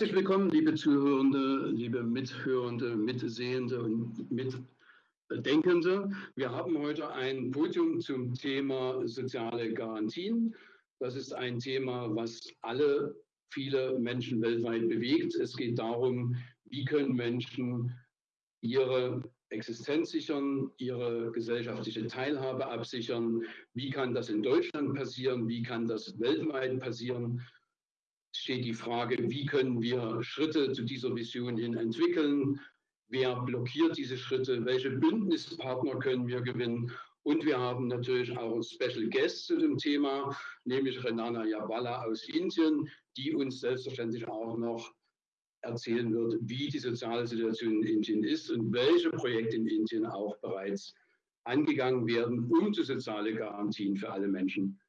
Herzlich willkommen, liebe Zuhörende, liebe Mithörende, Mitsehende und Mitdenkende. Wir haben heute ein Podium zum Thema soziale Garantien. Das ist ein Thema, was alle, viele Menschen weltweit bewegt. Es geht darum, wie können Menschen ihre Existenz sichern, ihre gesellschaftliche Teilhabe absichern. Wie kann das in Deutschland passieren? Wie kann das weltweit passieren? Steht die Frage, wie können wir Schritte zu dieser Vision hin entwickeln? Wer blockiert diese Schritte? Welche Bündnispartner können wir gewinnen? Und wir haben natürlich auch Special Guests zu dem Thema, nämlich Renana Yabala aus Indien, die uns selbstverständlich auch noch erzählen wird, wie die soziale Situation in Indien ist und welche Projekte in Indien auch bereits angegangen werden, um die soziale Garantien für alle Menschen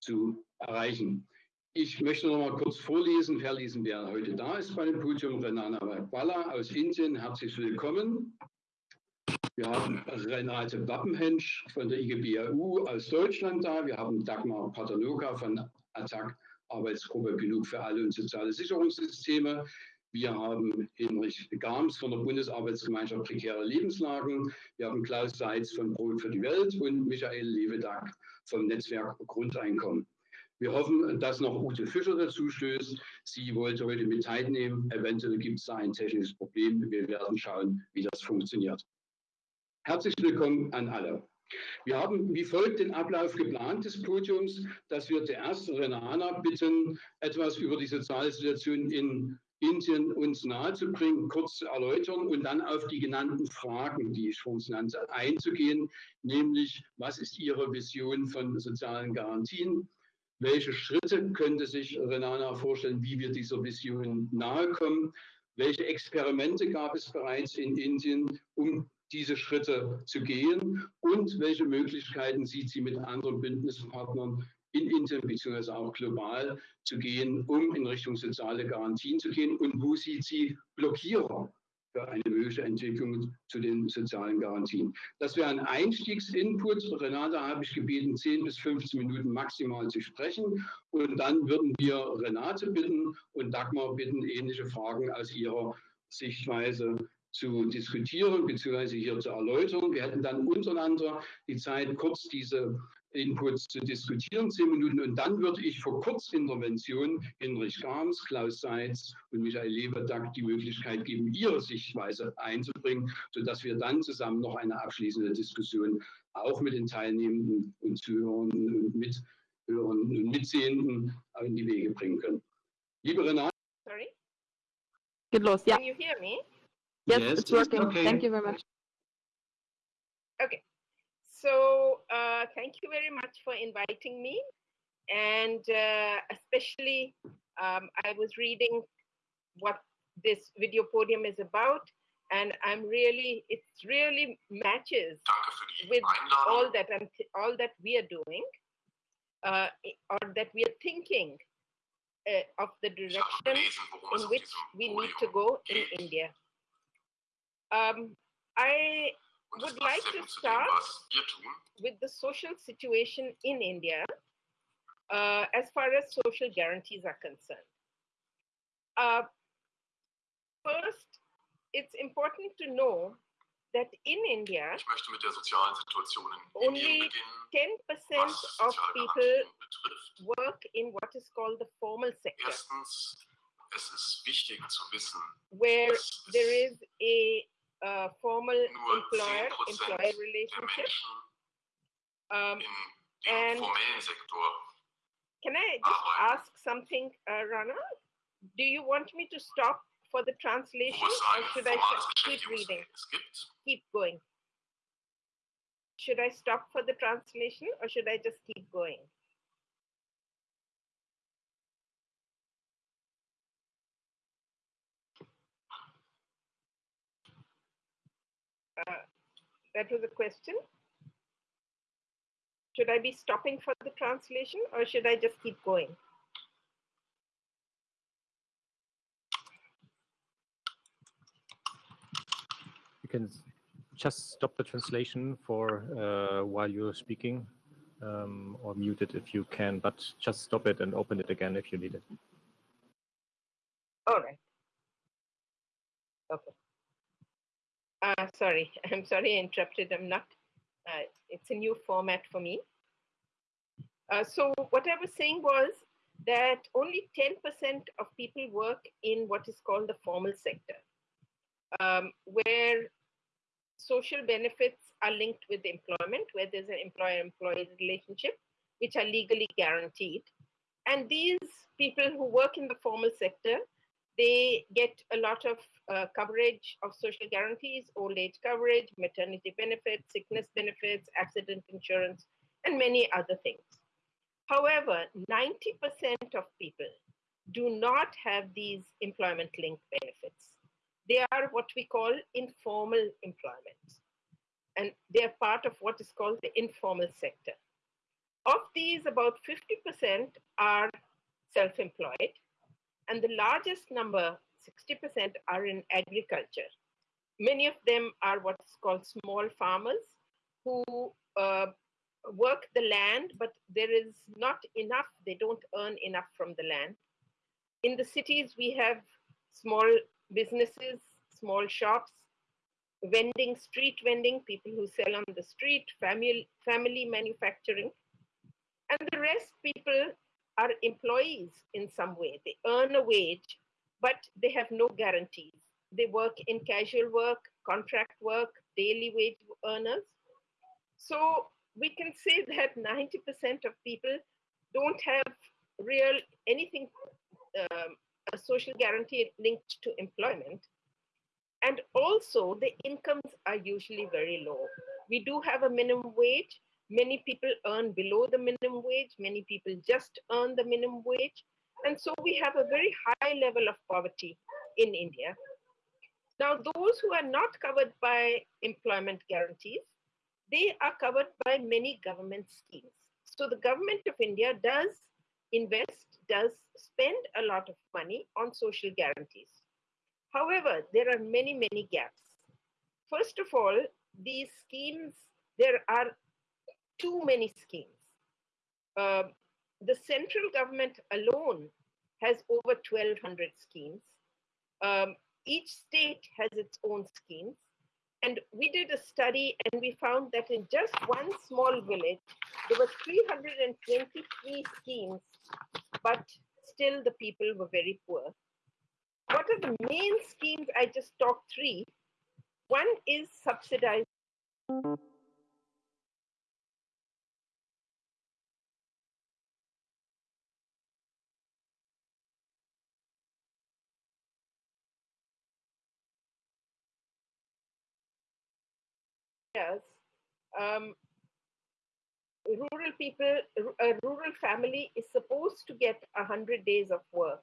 zu erreichen. Ich möchte noch mal kurz vorlesen, verlesen, wer heute da ist bei dem Podium. Renana Balla aus Indien, herzlich willkommen. Wir haben Renate Wappenhensch von der IGBAU aus Deutschland da. Wir haben Dagmar Paternoka von ATTAC, Arbeitsgruppe Genug für alle und soziale Sicherungssysteme. Wir haben Hinrich Gams von der Bundesarbeitsgemeinschaft Prekäre Lebenslagen. Wir haben Klaus Seitz von Brot für die Welt und Michael Levedag vom Netzwerk Grundeinkommen. Wir hoffen, dass noch Ute Fischer dazu stößt. Sie wollte heute mit teilnehmen. Eventuell gibt es da ein technisches Problem. Wir werden schauen, wie das funktioniert. Herzlich willkommen an alle. Wir haben wie folgt den Ablauf geplant des Podiums, dass wir zuerst Renana bitten, etwas über die soziale Situation in Indien uns nahezubringen, kurz zu erläutern und dann auf die genannten Fragen, die ich schon nannte, einzugehen, nämlich was ist Ihre Vision von sozialen Garantien? Welche Schritte könnte sich Renana vorstellen, wie wir dieser Vision nahe kommen? Welche Experimente gab es bereits in Indien, um diese Schritte zu gehen? Und welche Möglichkeiten sieht sie mit anderen Bündnispartnern in Indien bzw. auch global zu gehen, um in Richtung soziale Garantien zu gehen? Und wo sieht sie Blockierer für eine mögliche Entwicklung zu den sozialen Garantien. Das wäre ein Einstiegsinput. Renate habe ich gebeten, 10 bis 15 Minuten maximal zu sprechen. Und dann würden wir Renate bitten und Dagmar bitten, ähnliche Fragen aus ihrer Sichtweise zu diskutieren bzw. hier zu erläutern. Wir hätten dann untereinander die Zeit, kurz diese Inputs zu diskutieren, zehn Minuten. Und dann würde ich vor Kurzintervention Hinrich Gams, Klaus Seitz und Michael Leberdack die Möglichkeit geben, ihre Sichtweise einzubringen, sodass wir dann zusammen noch eine abschließende Diskussion auch mit den Teilnehmenden und Zuhörenden und Mithörenden und Mitsehenden in die Wege bringen können. Liebe Renate. Sorry? Geht los, ja. Can you hear me? Yes, Yes, it's working. okay. Thank you very much. Okay. So uh, thank you very much for inviting me. And uh, especially, um, I was reading what this video podium is about. And I'm really, it really matches with all that I'm, all that we are doing, uh, or that we are thinking uh, of the direction in which we need to go in. India. Um, I would like to gut zu dem, start was wir tun. with the social situation in India uh, as far as social guarantees are concerned. Uh, first, it's important to know that in India, Ich möchte mit der sozialen Situation in Only 10% of people work in what is called the formal sector, Erstens, es ist wichtig zu wissen, where there is a uh, formal employer 10% employer relationship. Um, and- Can I just Arbeiten. ask something, uh, Rana? Do you want me to stop for the translation or should I just keep reading? Keep going. Should I stop for the translation or should I just keep going? That was a question. Should I be stopping for the translation or should I just keep going? You can just stop the translation for uh, while you're speaking, um, or mute it if you can, but just stop it and open it again if you need it. All right. Okay. Uh, sorry, I'm sorry I interrupted. I'm not, uh, it's a new format for me. Uh, so what I was saying was that only 10% of people work in what is called the formal sector, um, where social benefits are linked with employment, where there's an employer-employee relationship, which are legally guaranteed. And these people who work in the formal sector, they get a lot of uh, coverage of social guarantees, old age coverage, maternity benefits, sickness benefits, accident insurance, and many other things. However, 90% of people do not have these employment linked benefits. They are what we call informal employment, and they are part of what is called the informal sector. Of these, about 50% are self employed, and the largest number, 60%, are in agriculture. Many of them are what's called small farmers who uh, work the land, but there is not enough, they don't earn enough from the land. In the cities, we have small businesses, small shops, vending, street vending, people who sell on the street, family, family manufacturing. And the rest people are employees in some way. They earn a wage, but they have no guarantees. They work in casual work, contract work, daily wage earners. So we can say that 90% of people don't have real anything, um, a social guarantee linked to employment. And also, the incomes are usually very low. We do have a minimum wage. Many people earn below the minimum wage. Many people just earn the minimum wage. And so we have a very high level of poverty in India. Now, those who are not covered by employment guarantees, they are covered by many government schemes. So the government of India does invest, does spend a lot of money on social guarantees. However, there are many, many gaps. First of all, these schemes, there are too many schemes. Uh, the central government alone has over 1,200 schemes. Um, each state has its own schemes. And we did a study and we found that in just one small village, there were 323 schemes, but still the people were very poor. What are the main schemes? I just talked three. One is subsidized. Um, rural people, a rural family is supposed to get 100 days of work.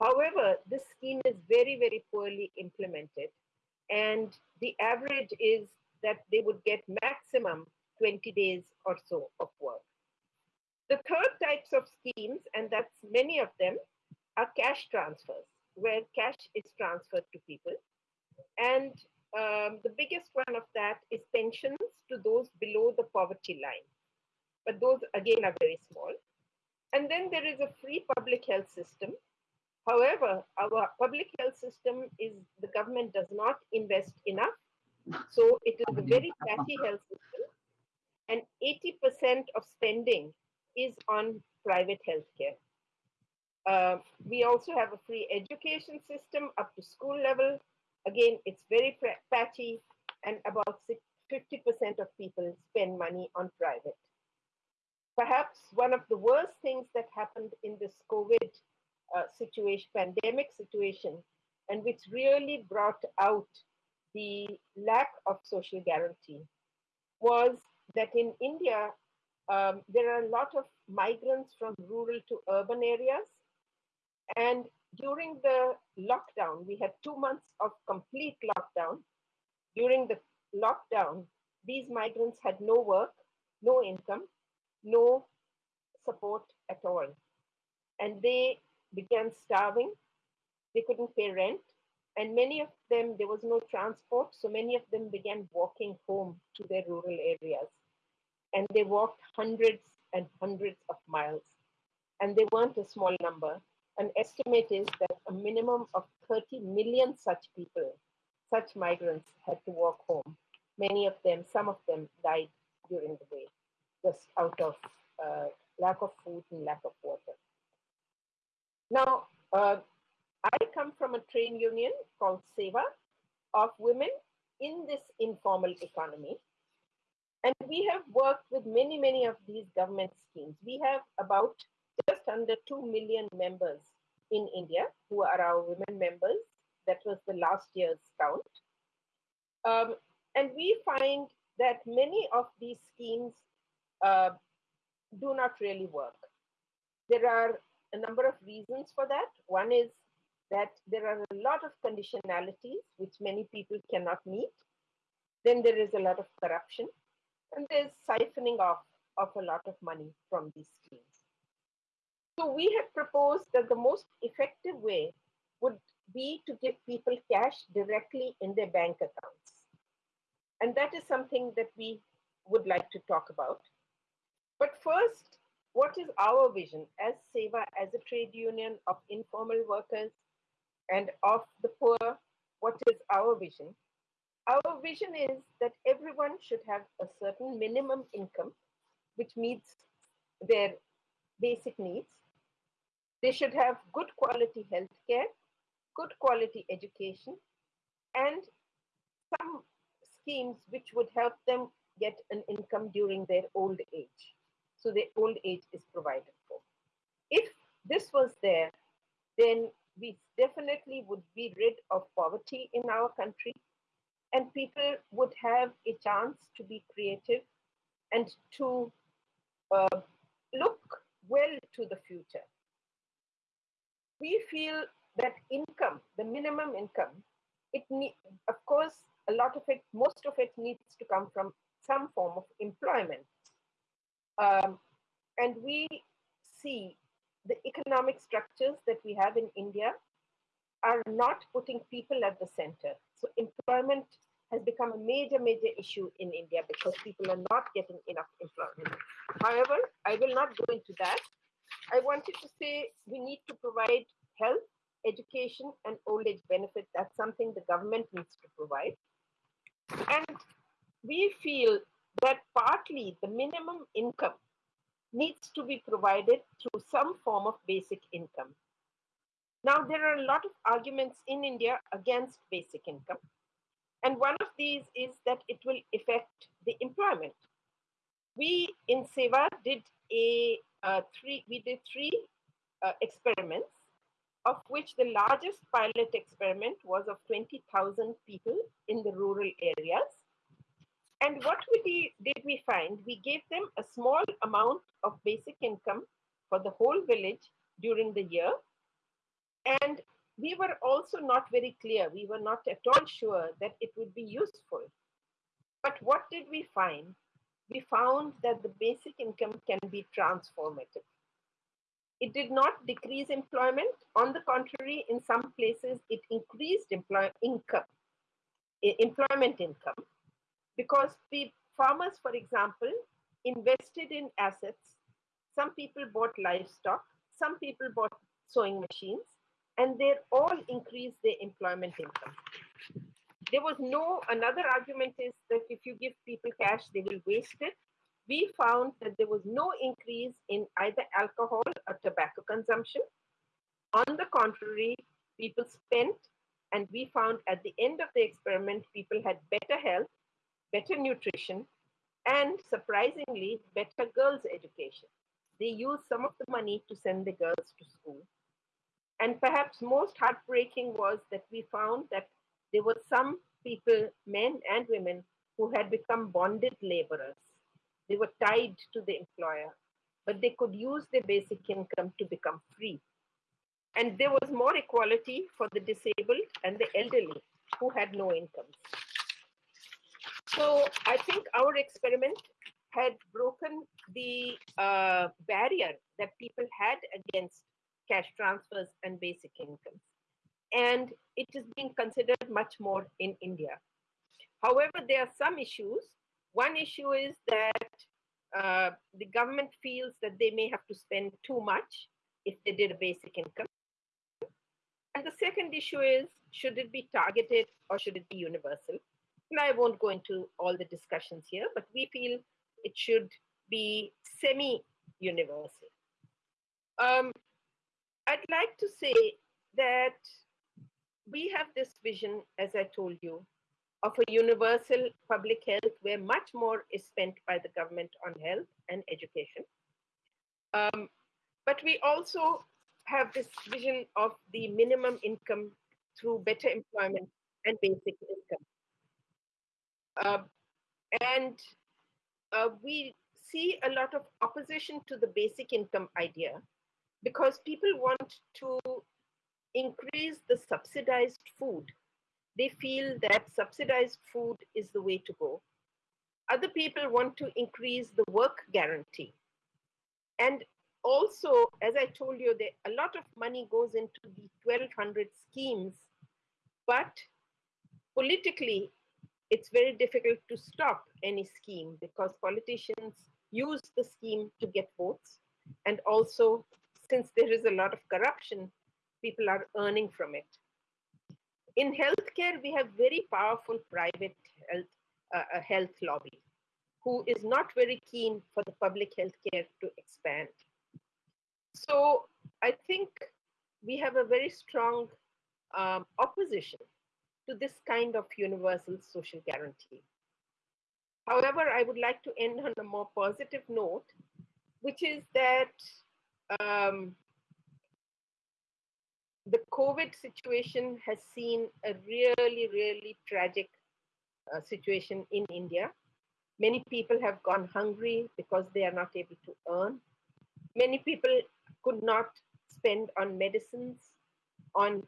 However, this scheme is very, very poorly implemented. And the average is that they would get maximum 20 days or so of work. The third types of schemes, and that's many of them, are cash transfers, where cash is transferred to people. And um, the biggest one of that is pensions to those below the poverty line. But those, again, are very small. And then there is a free public health system. However, our public health system is the government does not invest enough. So it is a very patchy health system. And 80% of spending is on private healthcare. Uh, we also have a free education system up to school level. Again, it's very patchy, and about 50% of people spend money on private. Perhaps one of the worst things that happened in this COVID uh, situation, pandemic situation, and which really brought out the lack of social guarantee was that in India, um, there are a lot of migrants from rural to urban areas. And during the lockdown, we had two months of complete lockdown. During the lockdown, these migrants had no work, no income, no support at all. And they began starving. They couldn't pay rent. And many of them, there was no transport. So many of them began walking home to their rural areas. And they walked hundreds and hundreds of miles. And they weren't a small number. An estimate is that a minimum of 30 million such people such migrants had to walk home. Many of them, some of them died during the way, just out of uh, lack of food and lack of water. Now, uh, I come from a trade union called SEVA of women in this informal economy. And we have worked with many, many of these government schemes. We have about under 2 million members in India who are our women members. That was the last year's count. Um, and we find that many of these schemes uh, do not really work. There are a number of reasons for that. One is that there are a lot of conditionalities which many people cannot meet. Then there is a lot of corruption, and there's siphoning off of a lot of money from these schemes. So we have proposed that the most effective way would be to give people cash directly in their bank accounts. And that is something that we would like to talk about. But first, what is our vision as SEVA, as a trade union of informal workers and of the poor? What is our vision? Our vision is that everyone should have a certain minimum income which meets their basic needs. They should have good quality health care, good quality education, and some schemes which would help them get an income during their old age. So their old age is provided for. If this was there, then we definitely would be rid of poverty in our country and people would have a chance to be creative and to uh, look well to the future. We feel that income, the minimum income, it need, of course, a lot of it, most of it needs to come from some form of employment. Um, and we see the economic structures that we have in India are not putting people at the center. So employment has become a major, major issue in India because people are not getting enough employment. However, I will not go into that. I wanted to say we need to provide health, education, and old age benefit. That's something the government needs to provide. And we feel that partly the minimum income needs to be provided through some form of basic income. Now, there are a lot of arguments in India against basic income. And one of these is that it will affect the employment. We in Seva did a uh, three, we did three uh, experiments, of which the largest pilot experiment was of 20,000 people in the rural areas. And what we did, did we find? We gave them a small amount of basic income for the whole village during the year. And we were also not very clear. We were not at all sure that it would be useful. But what did we find? We found that the basic income can be transformative. It did not decrease employment. On the contrary, in some places, it increased employ- income, employment income because the farmers, for example, invested in assets. Some people bought livestock, some people bought sewing machines, and they all increased their employment income. There was no, another argument is that if you give people cash, they will waste it. We found that there was no increase in either alcohol or tobacco consumption. On the contrary, people spent, and we found at the end of the experiment, people had better health, better nutrition, and surprisingly, better girls' education. They used some of the money to send the girls to school. And perhaps most heartbreaking was that we found that there were some people, men and women, who had become bonded laborers. They were tied to the employer, but they could use their basic income to become free. And there was more equality for the disabled and the elderly who had no incomes. So I think our experiment had broken the uh, barrier that people had against cash transfers and basic incomes. And it is being considered much more in India. However, there are some issues. One issue is that uh, the government feels that they may have to spend too much if they did a basic income. And the second issue is should it be targeted or should it be universal? And I won't go into all the discussions here, but we feel it should be semi universal. Um, I'd like to say that we have this vision, as I told you, of a universal public health where much more is spent by the government on health and education. Um, but we also have this vision of the minimum income through better employment and basic income. Uh, and uh, we see a lot of opposition to the basic income idea because people want to increase the subsidized food. They feel that subsidized food is the way to go. Other people want to increase the work guarantee. And also, as I told you, there, a lot of money goes into the 1200 schemes, but politically, it's very difficult to stop any scheme because politicians use the scheme to get votes. And also, since there is a lot of corruption, people are earning from it. In healthcare, we have very powerful private health, uh, health lobby who is not very keen for the public healthcare to expand. So I think we have a very strong um, opposition to this kind of universal social guarantee. However, I would like to end on a more positive note, which is that um, the COVID situation has seen a really, really tragic uh, situation in India. Many people have gone hungry because they are not able to earn. Many people could not spend on medicines, on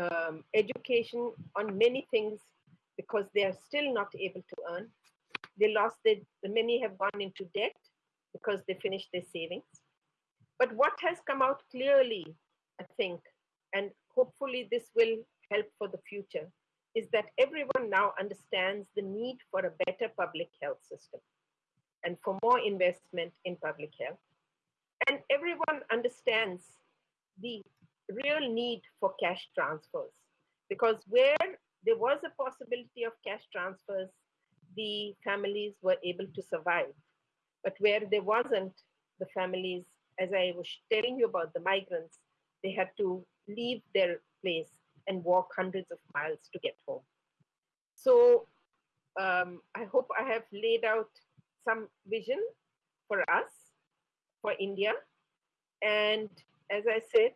um, education, on many things because they are still not able to earn. They lost their, many have gone into debt because they finished their savings. But what has come out clearly, I think, and hopefully this will help for the future, is that everyone now understands the need for a better public health system and for more investment in public health. And everyone understands the real need for cash transfers because where there was a possibility of cash transfers, the families were able to survive. But where there wasn't, the families, as I was telling you about the migrants, they had to leave their place and walk hundreds of miles to get home. So um, I hope I have laid out some vision for us, for India. And as I said,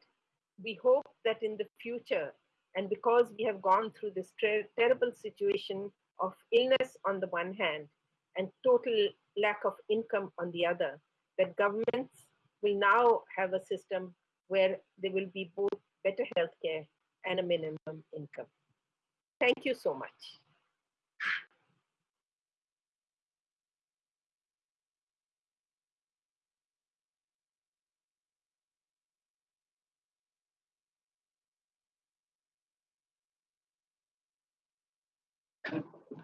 we hope that in the future, and because we have gone through this ter- terrible situation of illness on the one hand and total lack of income on the other, that governments will now have a system where there will be both better healthcare and a minimum income. Thank you so much.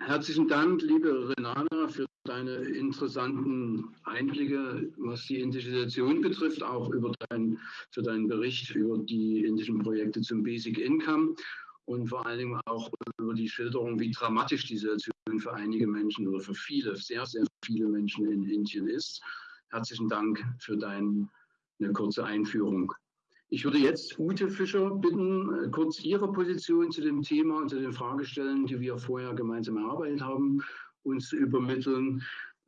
Herzlichen Dank, liebe Renata, für deine interessanten Einblicke, was die indische Situation betrifft, auch über dein, für deinen Bericht über die indischen Projekte zum Basic Income und vor allen Dingen auch über die Schilderung, wie dramatisch die Situation für einige Menschen oder für viele, sehr, sehr viele Menschen in Indien ist. Herzlichen Dank für deine kurze Einführung. Ich würde jetzt Ute Fischer bitten, äh, kurz Ihre Position zu dem Thema und zu den Fragestellen, die wir vorher gemeinsam erarbeitet haben, uns zu übermitteln.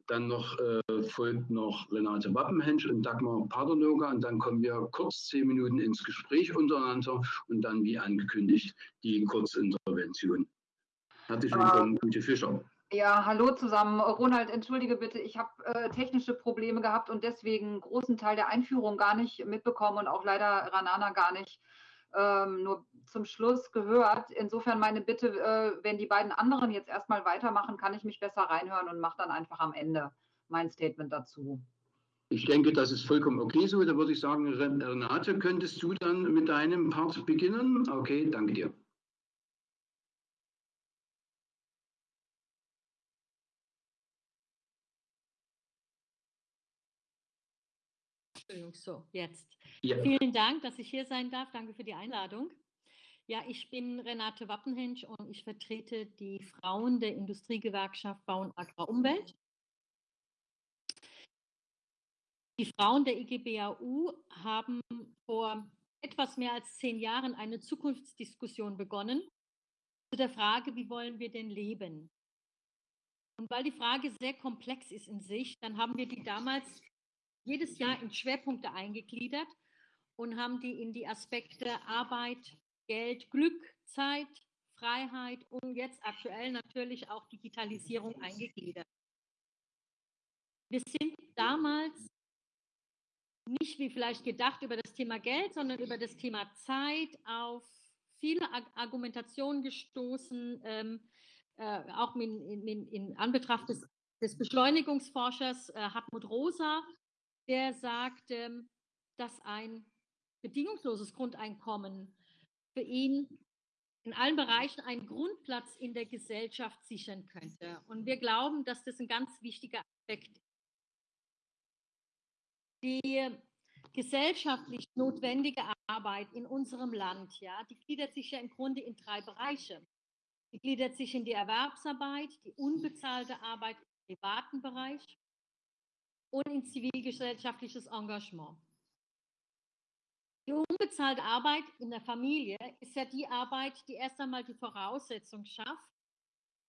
Dann noch äh, folgt noch Renate Wappenhensch und Dagmar Paternoga und dann kommen wir kurz zehn Minuten ins Gespräch untereinander und dann, wie angekündigt, die Kurzintervention. Herzlich willkommen, Ute Fischer. Ja, hallo zusammen. Ronald, entschuldige bitte, ich habe äh, technische Probleme gehabt und deswegen großen Teil der Einführung gar nicht mitbekommen und auch leider Ranana gar nicht ähm, nur zum Schluss gehört. Insofern meine Bitte, äh, wenn die beiden anderen jetzt erstmal weitermachen, kann ich mich besser reinhören und mache dann einfach am Ende mein Statement dazu. Ich denke, das ist vollkommen okay so. Da würde ich sagen, Renate, könntest du dann mit deinem Part beginnen? Okay, danke dir. Entschuldigung, so, jetzt. Ja. Vielen Dank, dass ich hier sein darf. Danke für die Einladung. Ja, ich bin Renate Wappenhensch und ich vertrete die Frauen der Industriegewerkschaft Bau und Agrarumwelt. Die Frauen der IGBAU haben vor etwas mehr als zehn Jahren eine Zukunftsdiskussion begonnen zu der Frage, wie wollen wir denn leben? Und weil die Frage sehr komplex ist in sich, dann haben wir die damals jedes Jahr in Schwerpunkte eingegliedert und haben die in die Aspekte Arbeit, Geld, Glück, Zeit, Freiheit und jetzt aktuell natürlich auch Digitalisierung eingegliedert. Wir sind damals nicht wie vielleicht gedacht über das Thema Geld, sondern über das Thema Zeit auf viele Argumentationen gestoßen, ähm, äh, auch in, in, in, Anbetracht des, des Beschleunigungsforschers äh, Hartmut Rosa, der sagt, dass ein bedingungsloses Grundeinkommen für ihn in allen Bereichen einen Grundplatz in der Gesellschaft sichern könnte. Und wir glauben, dass das ein ganz wichtiger Aspekt ist. Die gesellschaftlich notwendige Arbeit in unserem Land, ja, die gliedert sich ja im Grunde in drei Bereiche. Die gliedert sich in die Erwerbsarbeit, die unbezahlte Arbeit im privaten Bereich und in zivilgesellschaftliches Engagement. Die unbezahlte Arbeit in der Familie ist ja die Arbeit, die erst einmal die Voraussetzung schafft,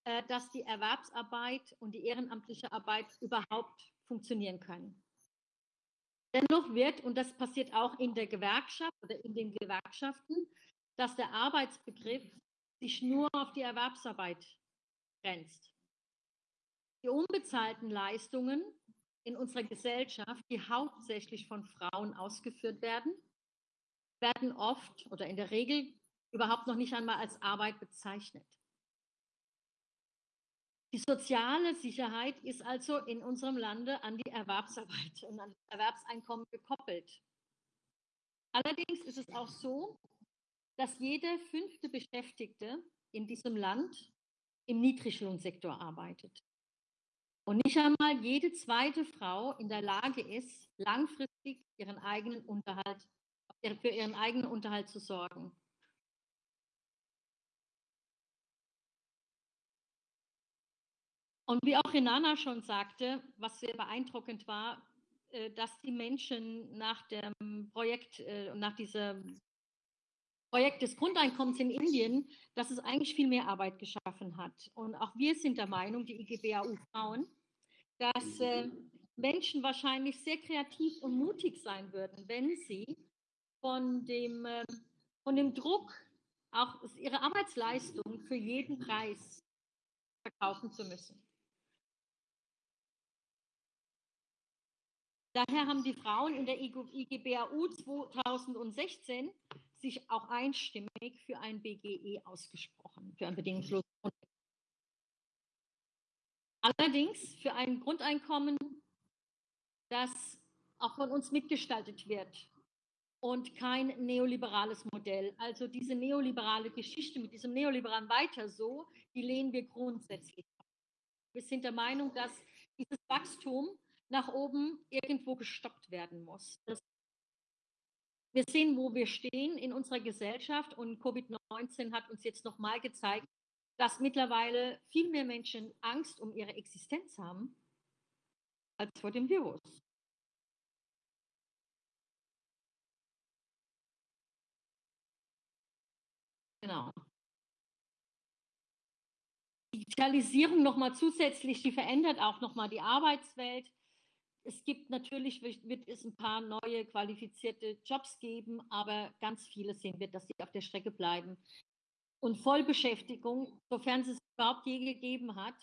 äh, dass die Erwerbsarbeit und die ehrenamtliche Arbeit überhaupt funktionieren können. Dennoch wird, und das passiert auch in der Gewerkschaft oder in den Gewerkschaften, dass der Arbeitsbegriff sich nur auf die Erwerbsarbeit grenzt. Die unbezahlten Leistungen in unserer Gesellschaft, die hauptsächlich von Frauen ausgeführt werden, werden oft oder in der Regel überhaupt noch nicht einmal als Arbeit bezeichnet. Die soziale Sicherheit ist also in unserem Lande an die Erwerbsarbeit und an das Erwerbseinkommen gekoppelt. Allerdings ist es auch so, dass jede fünfte Beschäftigte in diesem Land im Niedriglohnsektor arbeitet. Und nicht einmal jede zweite Frau in der Lage ist, langfristig ihren eigenen Unterhalt für ihren eigenen Unterhalt zu sorgen. Und wie auch Renana schon sagte, was sehr beeindruckend war, äh, dass die Menschen nach dem Projekt, äh, nach diesem Projekt des Grundeinkommens in Indien, dass es eigentlich viel mehr Arbeit geschaffen hat. Und auch wir sind der Meinung, die IGBAU Frauen, dass äh, Menschen wahrscheinlich sehr kreativ und mutig sein würden, wenn sie von dem, ähm, von dem Druck, auch ihre Arbeitsleistung für jeden Preis verkaufen zu müssen. Daher haben die Frauen in der IGBAU 2016 sich auch einstimmig für ein BGE ausgesprochen, für ein bedingungsloses Grundeinkommen. Allerdings für ein Grundeinkommen, das auch von uns mitgestaltet wird und kein neoliberales Modell. Also diese neoliberale Geschichte mit diesem neoliberalen Weiter so, die lehnen wir grundsätzlich ab. Wir sind der Meinung, dass dieses Wachstum nach oben irgendwo gestoppt werden muss. Das wir sehen, wo wir stehen in unserer Gesellschaft und Covid-19 hat uns jetzt nochmal gezeigt, dass mittlerweile viel mehr Menschen Angst um ihre Existenz haben als vor dem Virus. Genau. Digitalisierung nochmal zusätzlich, die verändert auch nochmal die Arbeitswelt. Es gibt natürlich, wird es ein paar neue qualifizierte Jobs geben, aber ganz viele sehen wir, dass sie auf der Strecke bleiben. Und Vollbeschäftigung, sofern es überhaupt je gegeben hat,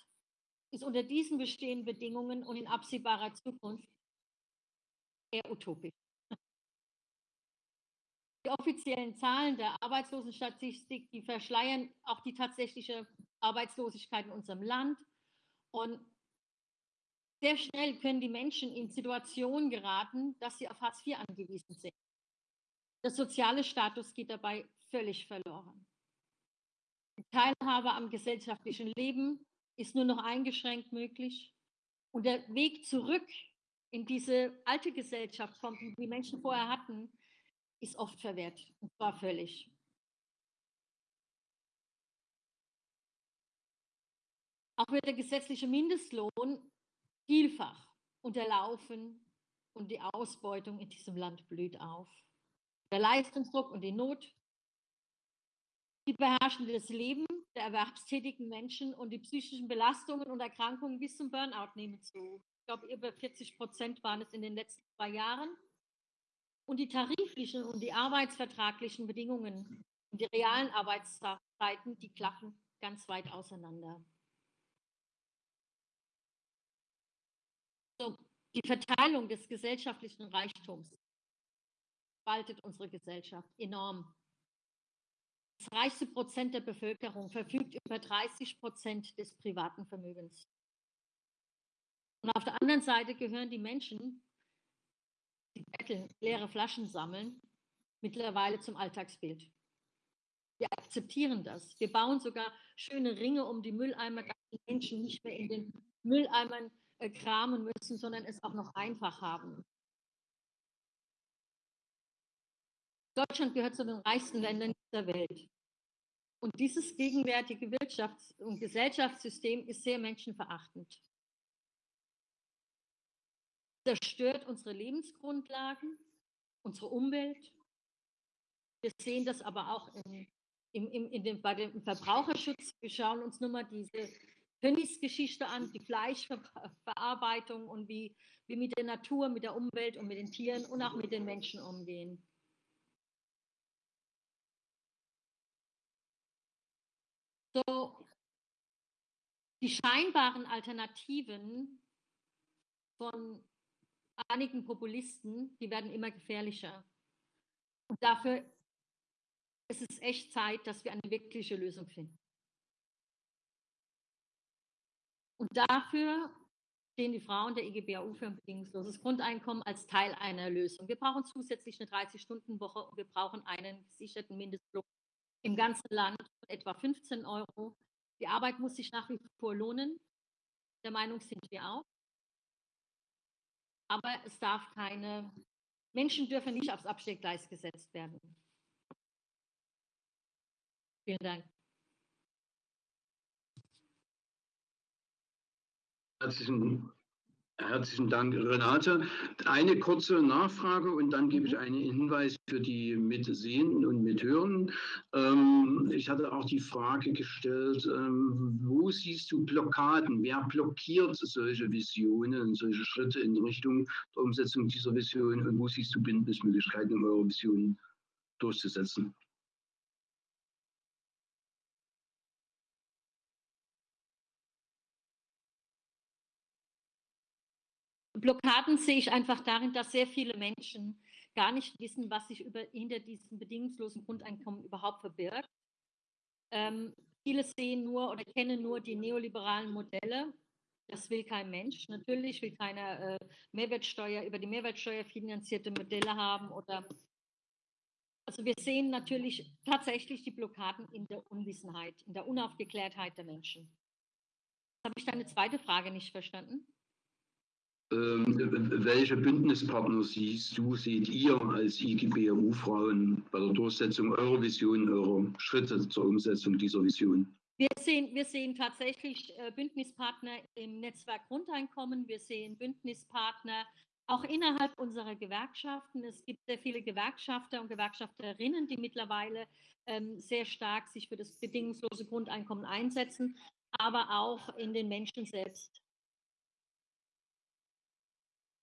ist unter diesen bestehenden Bedingungen und in absehbarer Zukunft eher utopisch. Die offiziellen Zahlen der Arbeitslosenstatistik, die verschleiern auch die tatsächliche Arbeitslosigkeit in unserem Land. Und sehr schnell können die Menschen in Situationen geraten, dass sie auf Hartz IV angewiesen sind. Der soziale Status geht dabei völlig verloren. Die Teilhabe am gesellschaftlichen Leben ist nur noch eingeschränkt möglich. Und der Weg zurück in diese alte Gesellschaft, die die Menschen vorher hatten, ist oft verwehrt, und zwar völlig. Auch wird der gesetzliche Mindestlohn vielfach unterlaufen und die Ausbeutung in diesem Land blüht auf. Der Leistungsdruck und die Not, die beherrschen das Leben der erwerbstätigen Menschen und die psychischen Belastungen und Erkrankungen bis zum Burnout nehmen zu. Ich glaube, über 40 Prozent waren es in den letzten zwei Jahren. Und die tariflichen und die arbeitsvertraglichen Bedingungen und die realen Arbeitszeiten, die klaffen ganz weit auseinander. Die Verteilung des gesellschaftlichen Reichtums spaltet unsere Gesellschaft enorm. Das reichste Prozent der Bevölkerung verfügt über 30 Prozent des privaten Vermögens. Und auf der anderen Seite gehören die Menschen, die betteln, leere Flaschen sammeln, mittlerweile zum Alltagsbild. Wir akzeptieren das. Wir bauen sogar schöne Ringe um die Mülleimer, dass die Menschen nicht mehr in den Mülleimern kramen müssen, sondern es auch noch einfach haben. Deutschland gehört zu den reichsten Ländern dieser Welt. Und dieses gegenwärtige Wirtschafts- und Gesellschaftssystem ist sehr menschenverachtend. Zerstört unsere Lebensgrundlagen, unsere Umwelt. Wir sehen das aber auch in, in, in, dem, bei dem Verbraucherschutz. Wir schauen uns nur mal diese Königsgeschichte an, die Fleischverarbeitung und wie wir mit der Natur, mit der Umwelt und mit den Tieren und auch mit den Menschen umgehen. So, die scheinbaren Alternativen von einigen Populisten, die werden immer gefährlicher. Und dafür ist es echt Zeit, dass wir eine wirkliche Lösung finden. Und dafür stehen die Frauen der EGBAU für ein bedingungsloses Grundeinkommen als Teil einer Lösung. Wir brauchen zusätzlich eine 30-Stunden-Woche und wir brauchen einen gesicherten Mindestlohn im ganzen Land von etwa 15 Euro. Die Arbeit muss sich nach wie vor lohnen. Der Meinung sind wir auch. Aber es darf keine, Menschen dürfen nicht aufs Abstellgleis gesetzt werden. Vielen Dank. Herzlichen, herzlichen Dank, Renate. Eine kurze Nachfrage und dann gebe ich einen Hinweis für die Mitsehenden und Mithörenden. Ähm, ich hatte auch die Frage gestellt, ähm, wo siehst du Blockaden? Wer blockiert solche Visionen, solche Schritte in Richtung der Umsetzung dieser Vision und wo siehst du Bündnismöglichkeiten, um eure Vision durchzusetzen? Blockaden sehe ich einfach darin, dass sehr viele Menschen gar nicht wissen, was sich über, hinter diesem bedingungslosen Grundeinkommen überhaupt verbirgt. Ähm, viele sehen nur oder kennen nur die neoliberalen Modelle. Das will kein Mensch. Natürlich will keiner äh, Mehrwertsteuer über die Mehrwertsteuer finanzierte Modelle haben oder also wir sehen natürlich tatsächlich die Blockaden in der Unwissenheit, in der Unaufgeklärtheit der Menschen. Habe ich deine zweite Frage nicht verstanden? Ähm, welche Bündnispartner siehst du, seht ihr als IGBRU-Frauen bei der Durchsetzung eurer Vision, eurer Schritte zur Umsetzung dieser Vision? Wir sehen, wir sehen tatsächlich äh, Bündnispartner im Netzwerk Grundeinkommen. Wir sehen Bündnispartner auch innerhalb unserer Gewerkschaften. Es gibt sehr viele Gewerkschafter und Gewerkschafterinnen, die mittlerweile ähm, sehr stark sich für das bedingungslose Grundeinkommen einsetzen, aber auch in den Menschen selbst.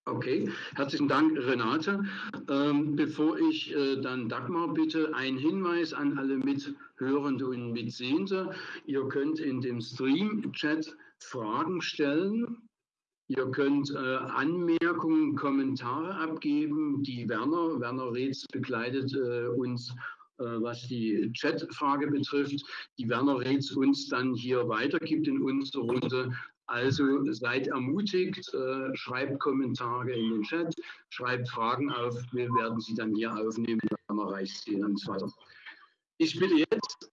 Okay, herzlichen Dank, Renate. Ähm, bevor ich äh, dann Dagmar bitte, ein Hinweis an alle Mithörende und Mitsehende. Ihr könnt in dem Stream-Chat Fragen stellen. Ihr könnt äh, Anmerkungen, Kommentare abgeben. Die Werner, Werner Reetz begleitet äh, uns äh, was die Chatfrage betrifft, die Werner Reetz uns dann hier weitergibt in unserer Runde, also seid ermutigt, äh, schreibt Kommentare in den Chat, schreibt Fragen auf. Wir werden sie dann hier aufnehmen, dann erreicht sie so weiter. Ich bitte jetzt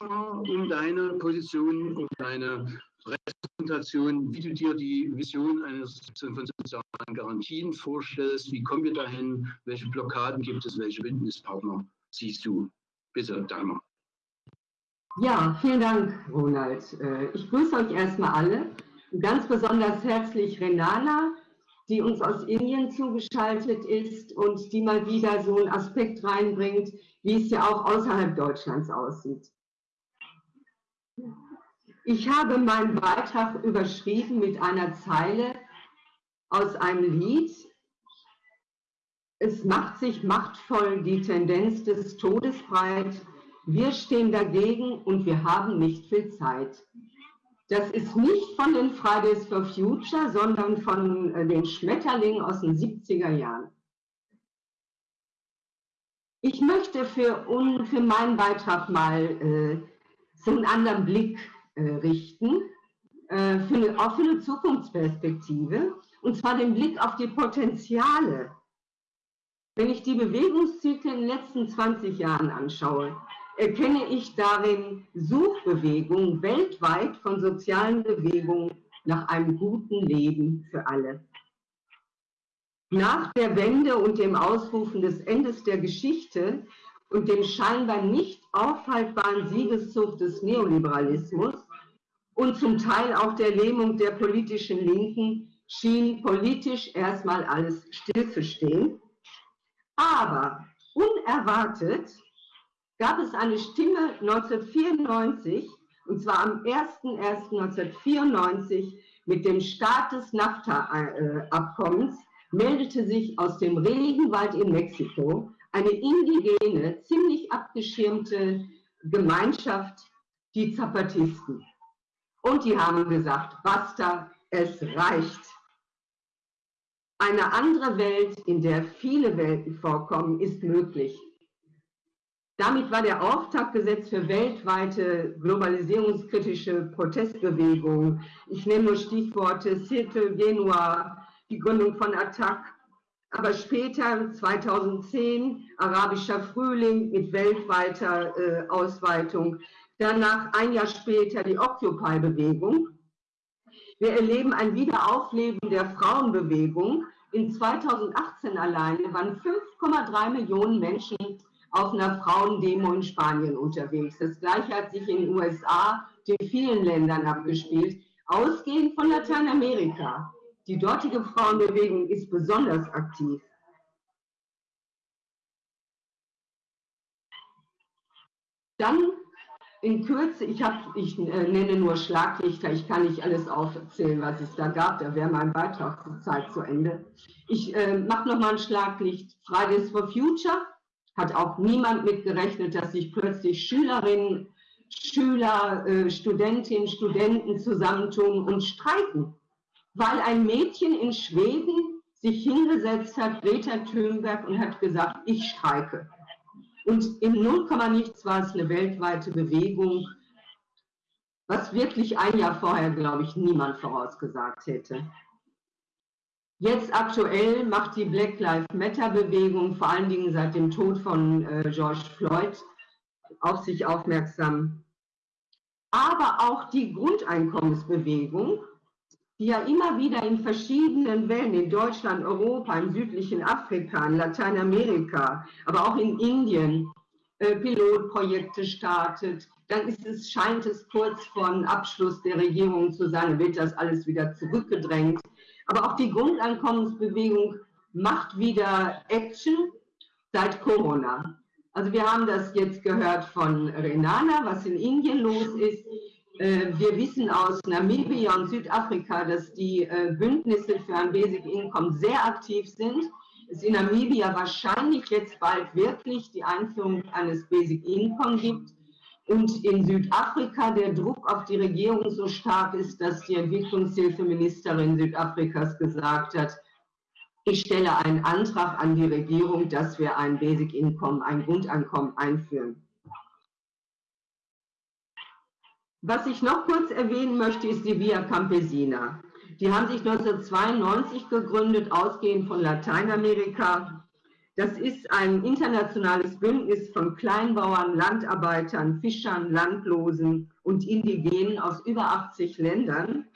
um deine Position, um deine Repräsentation, wie du dir die Vision eines von sozialen Garantien vorstellst. Wie kommen wir dahin? Welche Blockaden gibt es? Welche Bündnispartner siehst du? Bitte, Dagmar. Ja, vielen Dank, Ronald. Äh, ich grüße euch erstmal alle. Ganz besonders herzlich Renana, die uns aus Indien zugeschaltet ist und die mal wieder so einen Aspekt reinbringt, wie es ja auch außerhalb Deutschlands aussieht. Ich habe meinen Beitrag überschrieben mit einer Zeile aus einem Lied. Es macht sich machtvoll die Tendenz des Todes breit. Wir stehen dagegen und wir haben nicht viel Zeit. Das ist nicht von den Fridays for Future, sondern von äh, den Schmetterlingen aus den 70er Jahren. Ich möchte für, um, für meinen Beitrag mal äh, so einen anderen Blick äh, richten, äh, für eine, eine Zukunftsperspektive, und zwar den Blick auf die Potenziale. Wenn ich die Bewegungszyklen in den letzten 20 Jahren anschaue, erkenne ich darin Suchbewegungen weltweit von sozialen Bewegungen nach einem guten Leben für alle. Nach der Wende und dem Ausrufen des Endes der Geschichte und dem scheinbar nicht aufhaltbaren Siegeszug des Neoliberalismus und zum Teil auch der Lähmung der politischen Linken schien politisch erstmal alles stillzustehen. Aber unerwartet gab es eine Stimme 1994, und zwar am 01.01.1994 mit dem Start des NAFTA-Abkommens, meldete sich aus dem Regenwald in Mexiko eine indigene, ziemlich abgeschirmte Gemeinschaft, die Zapatisten. Und die haben gesagt, basta, es reicht. Eine andere Welt, in der viele Welten vorkommen, ist möglich. Damit war der Auftakt gesetzt für weltweite globalisierungskritische Protestbewegungen. Ich nehme nur Stichworte Circle Genua, die Gründung von Attac, aber später 2010 arabischer Frühling mit weltweiter äh, Ausweitung. Danach ein Jahr später die Occupy-Bewegung. Wir erleben ein Wiederaufleben der Frauenbewegung. In 2018 alleine waren 5,3 Millionen Menschen auf einer Frauendemo in Spanien unterwegs. Das gleiche hat sich in den USA, in vielen Ländern abgespielt, ausgehend von Lateinamerika. Die dortige Frauenbewegung ist besonders aktiv. Dann in Kürze, ich, hab, ich äh, nenne nur Schlaglichter, ich kann nicht alles aufzählen, was es da gab, da wäre mein Beitrag zur Zeit zu Ende. Ich äh, mache nochmal ein Schlaglicht. Fridays for Future, hat auch niemand mit gerechnet, dass sich plötzlich Schülerinnen, Schüler, äh, Studentinnen, Studenten zusammentun und streiken, weil ein Mädchen in Schweden sich hingesetzt hat, Greta Thunberg, und hat gesagt, ich streike. Und im Nullkommanichts war es eine weltweite Bewegung, was wirklich ein Jahr vorher, glaube ich, niemand vorausgesagt hätte. Jetzt aktuell macht die Black Lives Matter Bewegung vor allen Dingen seit dem Tod von äh, George Floyd auf sich aufmerksam. Aber auch die Grundeinkommensbewegung, die ja immer wieder in verschiedenen Wellen in Deutschland, Europa, im südlichen Afrika, in Lateinamerika, aber auch in Indien äh, Pilotprojekte startet. Dann ist es, scheint es kurz vor Abschluss der Regierung zu sein, wird das alles wieder zurückgedrängt. Aber auch die Grundeinkommensbewegung macht wieder Action seit Corona. Also wir haben das jetzt gehört von Renana, was in Indien los ist. Äh, wir wissen aus Namibia und Südafrika, dass die äh, Bündnisse für ein Basic Income sehr aktiv sind. Es in Namibia wahrscheinlich jetzt bald wirklich die Einführung eines Basic Income gibt und in Südafrika der Druck auf die Regierung so stark ist, dass die Entwicklungshilfeministerin Südafrikas gesagt hat, ich stelle einen Antrag an die Regierung, dass wir ein Basic Income, ein Grundeinkommen einführen. Was ich noch kurz erwähnen möchte, ist die Via Campesina. Die haben sich 1992 gegründet, ausgehend von Lateinamerika das ist ein internationales Bündnis von Kleinbauern, Landarbeitern, Fischern, Landlosen und Indigenen aus über 80 Ländern.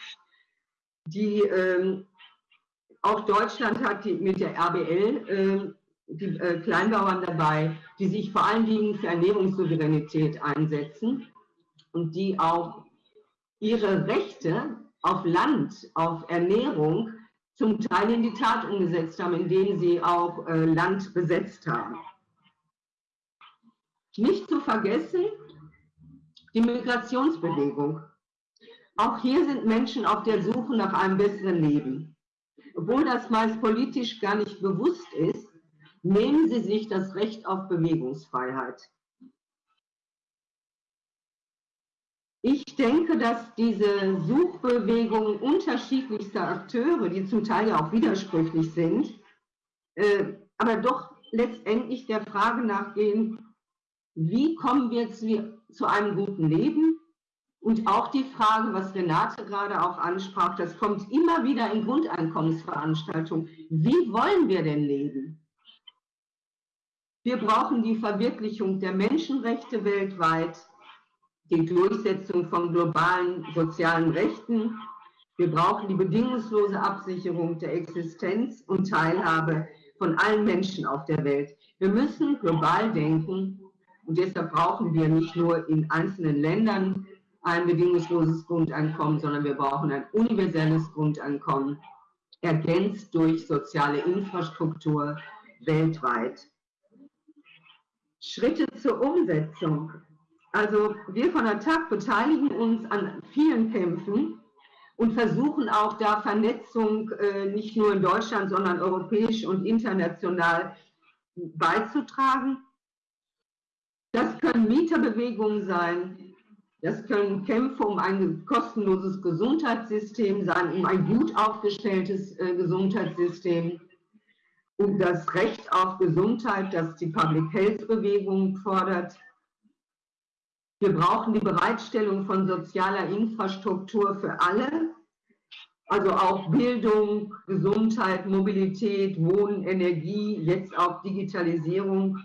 Die, äh, auch Deutschland hat die, mit der RBL äh, die äh, Kleinbauern dabei, die sich vor allen Dingen für Ernährungssouveränität einsetzen. und die auch ihre Rechte auf Land, auf Ernährung zum Teil in die Tat umgesetzt haben, indem sie auch äh, Land besetzt haben. Nicht zu vergessen, die Migrationsbewegung. Auch hier sind Menschen auf der Suche nach einem besseren Leben. Obwohl das meist politisch gar nicht bewusst ist, nehmen sie sich das Recht auf Bewegungsfreiheit. Ich denke, dass diese Suchbewegung unterschiedlichster Akteure, die zum Teil ja auch widersprüchlich sind, äh, aber doch letztendlich der Frage nachgehen, wie kommen wir zu, zu einem guten Leben? Und auch die Frage, was Renate gerade auch ansprach, das kommt immer wieder in Grundeinkommensveranstaltungen. Wie wollen wir denn leben? Wir brauchen die Verwirklichung der Menschenrechte weltweit, die Durchsetzung von globalen sozialen Rechten. Wir brauchen die bedingungslose Absicherung der Existenz und Teilhabe von allen Menschen auf der Welt. Wir müssen global denken und deshalb brauchen wir nicht nur in einzelnen Ländern ein bedingungsloses Grundeinkommen, sondern wir brauchen ein universelles Grundeinkommen, ergänzt durch soziale Infrastruktur weltweit. Schritte zur Umsetzung. Also wir von der TAG beteiligen uns an vielen Kämpfen und versuchen auch da Vernetzung äh, nicht nur in Deutschland, sondern europäisch und international beizutragen. Das können Mieterbewegungen sein, das können Kämpfe um ein kostenloses Gesundheitssystem sein, um ein gut aufgestelltes äh, Gesundheitssystem, um das Recht auf Gesundheit, das die Public Health Bewegung fordert. Wir brauchen die Bereitstellung von sozialer Infrastruktur für alle, also auch Bildung, Gesundheit, Mobilität, Wohnen, Energie, jetzt auch Digitalisierung